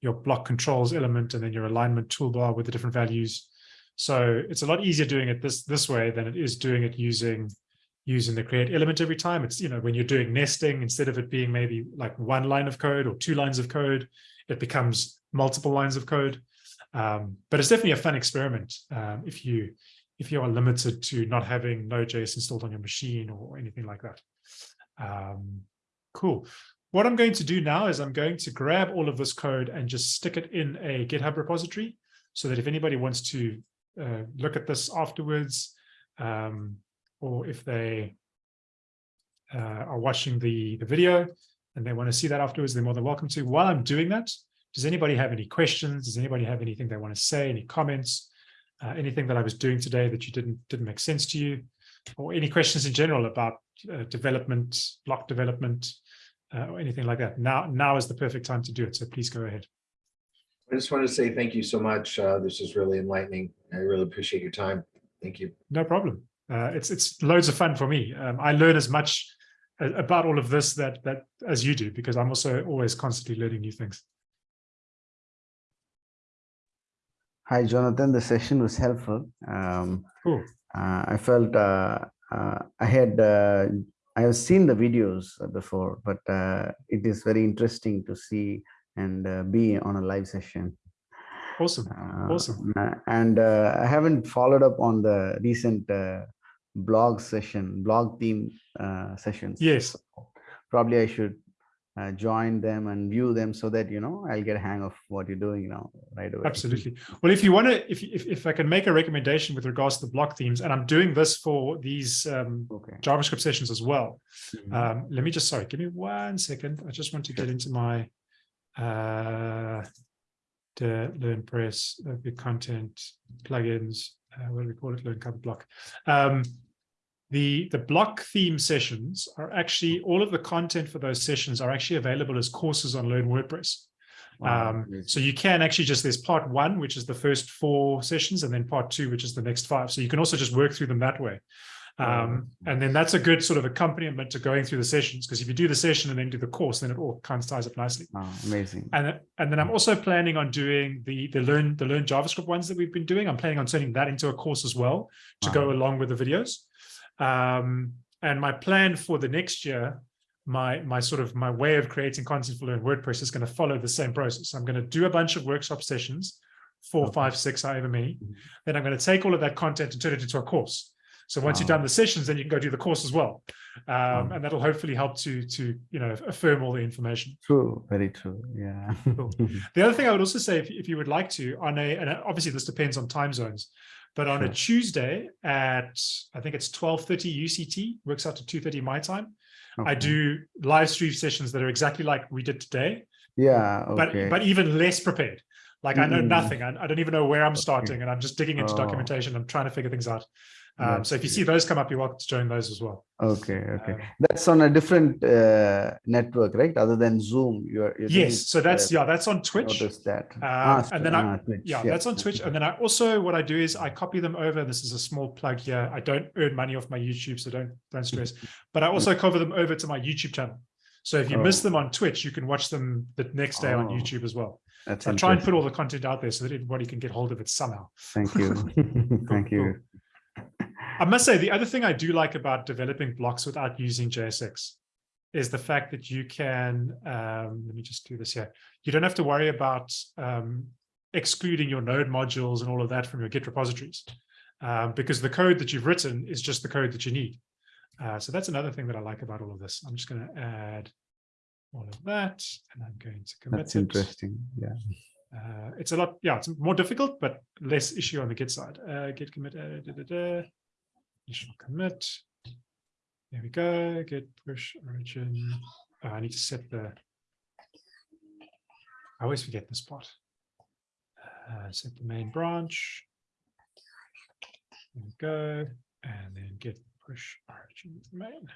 your block controls element and then your alignment toolbar with the different values. So it's a lot easier doing it this, this way than it is doing it using using the create element every time. It's, you know, when you're doing nesting, instead of it being maybe like one line of code or two lines of code, it becomes multiple lines of code. Um, but it's definitely a fun experiment um, if you if you are limited to not having Node.js installed on your machine or anything like that. Um, cool. What I'm going to do now is I'm going to grab all of this code and just stick it in a GitHub repository so that if anybody wants to uh, look at this afterwards, um, or if they uh, are watching the, the video and they want to see that afterwards, they're more than welcome to. While I'm doing that, does anybody have any questions? Does anybody have anything they want to say, any comments, uh, anything that I was doing today that you didn't didn't make sense to you, or any questions in general about uh, development, block development, uh, or anything like that? Now, now is the perfect time to do it. So please go ahead. I just wanted to say thank you so much. Uh, this is really enlightening. I really appreciate your time. Thank you. No problem. Uh, it's it's loads of fun for me. Um, I learn as much about all of this that that as you do because I'm also always constantly learning new things. Hi, Jonathan. The session was helpful. Um, Cool. uh, I felt uh, uh, I had uh, I have seen the videos before, but uh, it is very interesting to see and uh, be on a live session. Awesome. Awesome. uh, And uh, I haven't followed up on the recent uh, blog session, block theme uh, sessions. Yes. So Probably I should uh, join them and view them so that, you know, I'll get a hang of what you're doing now right away. Absolutely. Well, if you want to, if, if if I can make a recommendation with regards to the block themes, and I'm doing this for these um, Okay. JavaScript sessions as well. Mhm. Um, let me just sorry, give me one second. I just want to get into my uh, the Learn Press, uh, the content plugins. Uh, what do we call it? Learn Cover Block. Um, the the block theme sessions are actually all of the content for those sessions are actually available as courses on Learn WordPress. Wow, Um, so you can actually just, there's part one, which is the first four sessions, and then part two, which is the next five. So you can also just work through them that way. Um, and then that's a good sort of accompaniment to going through the sessions, because if you do the session and then do the course, then it all kind of ties up nicely. Wow, amazing. And, then- and then I'm also planning on doing the, the learn, the learn JavaScript ones that we've been doing. I'm planning on turning that into a course as well to go along with the videos. Um, and my plan for the next year, my, my sort of my way of creating content for Learn WordPress is going to follow the same process. I'm going to do a bunch of workshop sessions, four, five, six, however many. Mhm. Then I'm going to take all of that content and turn it into a course. So once you've done the sessions, then you can go do the course as well. Um, Wow. and that'll hopefully help to, to, you know, affirm all the information. True, very true. Yeah. Cool. The other thing I would also say, if, if you would like to, on a, and obviously this depends on time zones, but on a Tuesday at, I think it's twelve thirty UCT, works out to two thirty my time. I do live stream sessions that are exactly like we did today, Yeah, but okay. but even less prepared. Like I know Mm. nothing. I, I don't even know where I'm starting, and I'm just digging into Oh. documentation. I'm trying to figure things out. Um, so if you see those come up, you're welcome to join those as well. Okay, okay. Um, That's on a different uh, network, right? Other than Zoom, you're. you're doing yes, so that's uh, yeah, that's on Twitch. Noticed that. Um, Ah, and then I- ah, Twitch, Yeah, that's on Twitch. And then I also, what I do is I copy them over. This is a small plug here. I don't earn money off my YouTube, so don't, don't stress. But I also cover them over to my YouTube channel. So if you miss Oh. them on Twitch, you can watch them the next day on Oh, YouTube as well. That's So I try and put all the content out there so that everybody can get hold of it somehow. Thank you. Thank Cool, you. I must say, the other thing I do like about developing blocks without using JSX is the fact that you can, um, let me just do this here. You don't have to worry about um, excluding your node modules and all of that from your Git repositories um, because the code that you've written is just the code that you need. Uh, so that's another thing that I like about all of this. I'm just going to add all of that and I'm going to commit That's it. interesting. Yeah. Uh, it's a lot, yeah, it's more difficult, but less issue on the Git side. Uh, Git commit, uh, da, da, da. Initial commit. There we go. Git push origin. Oh, I need to set the. I always forget this part. Uh, set the main branch. There we go. And then git push origin main.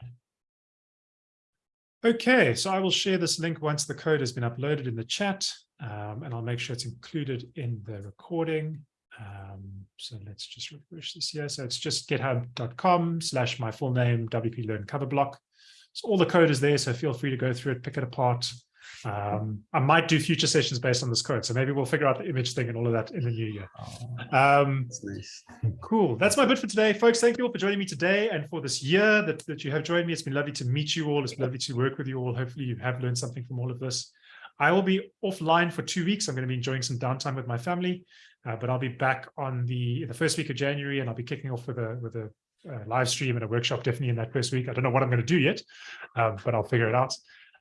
Okay, so I will share this link once the code has been uploaded in the chat, um, and I'll make sure it's included in the recording. Um, so let's just refresh this here. So it's just github.com slash my full name, WP Learn cover block. So all the code is there, so feel free to go through it, pick it apart. Um, I might do future sessions based on this code, so maybe we'll figure out the image thing and all of that in the new year. Oh, Um, That's nice. Cool. That's my bit for today, folks. Thank you all for joining me today and for this year that, that you have joined me. It's been lovely to meet you all. It's been lovely to work with you all. Hopefully you have learned something from all of this. I will be offline for two weeks. I'm going to be enjoying some downtime with my family. Uh, but I'll be back on the the first week of January, and I'll be kicking off with a with a uh, live stream and a workshop definitely in that first week. I don't know what I'm going to do yet, um, but I'll figure it out.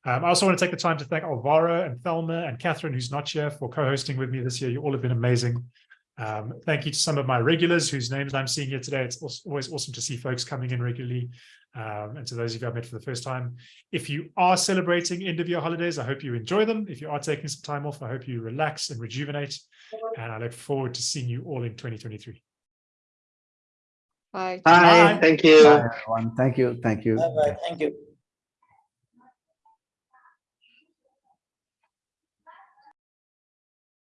Um, I also want to take the time to thank Alvaro and Thelma and Catherine, who's not here, for co-hosting with me this year. You all have been amazing. Um, thank you to some of my regulars whose names I'm seeing here today. It's also always awesome to see folks coming in regularly. Um, and to those of you I've met for the first time, if you are celebrating end of year holidays, I hope you enjoy them. If you are taking some time off, I hope you relax and rejuvenate. And I look forward to seeing you all in 2023. Bye. Bye. Thank you. Bye, everyone. Thank you. Thank you. Bye bye. Thank you.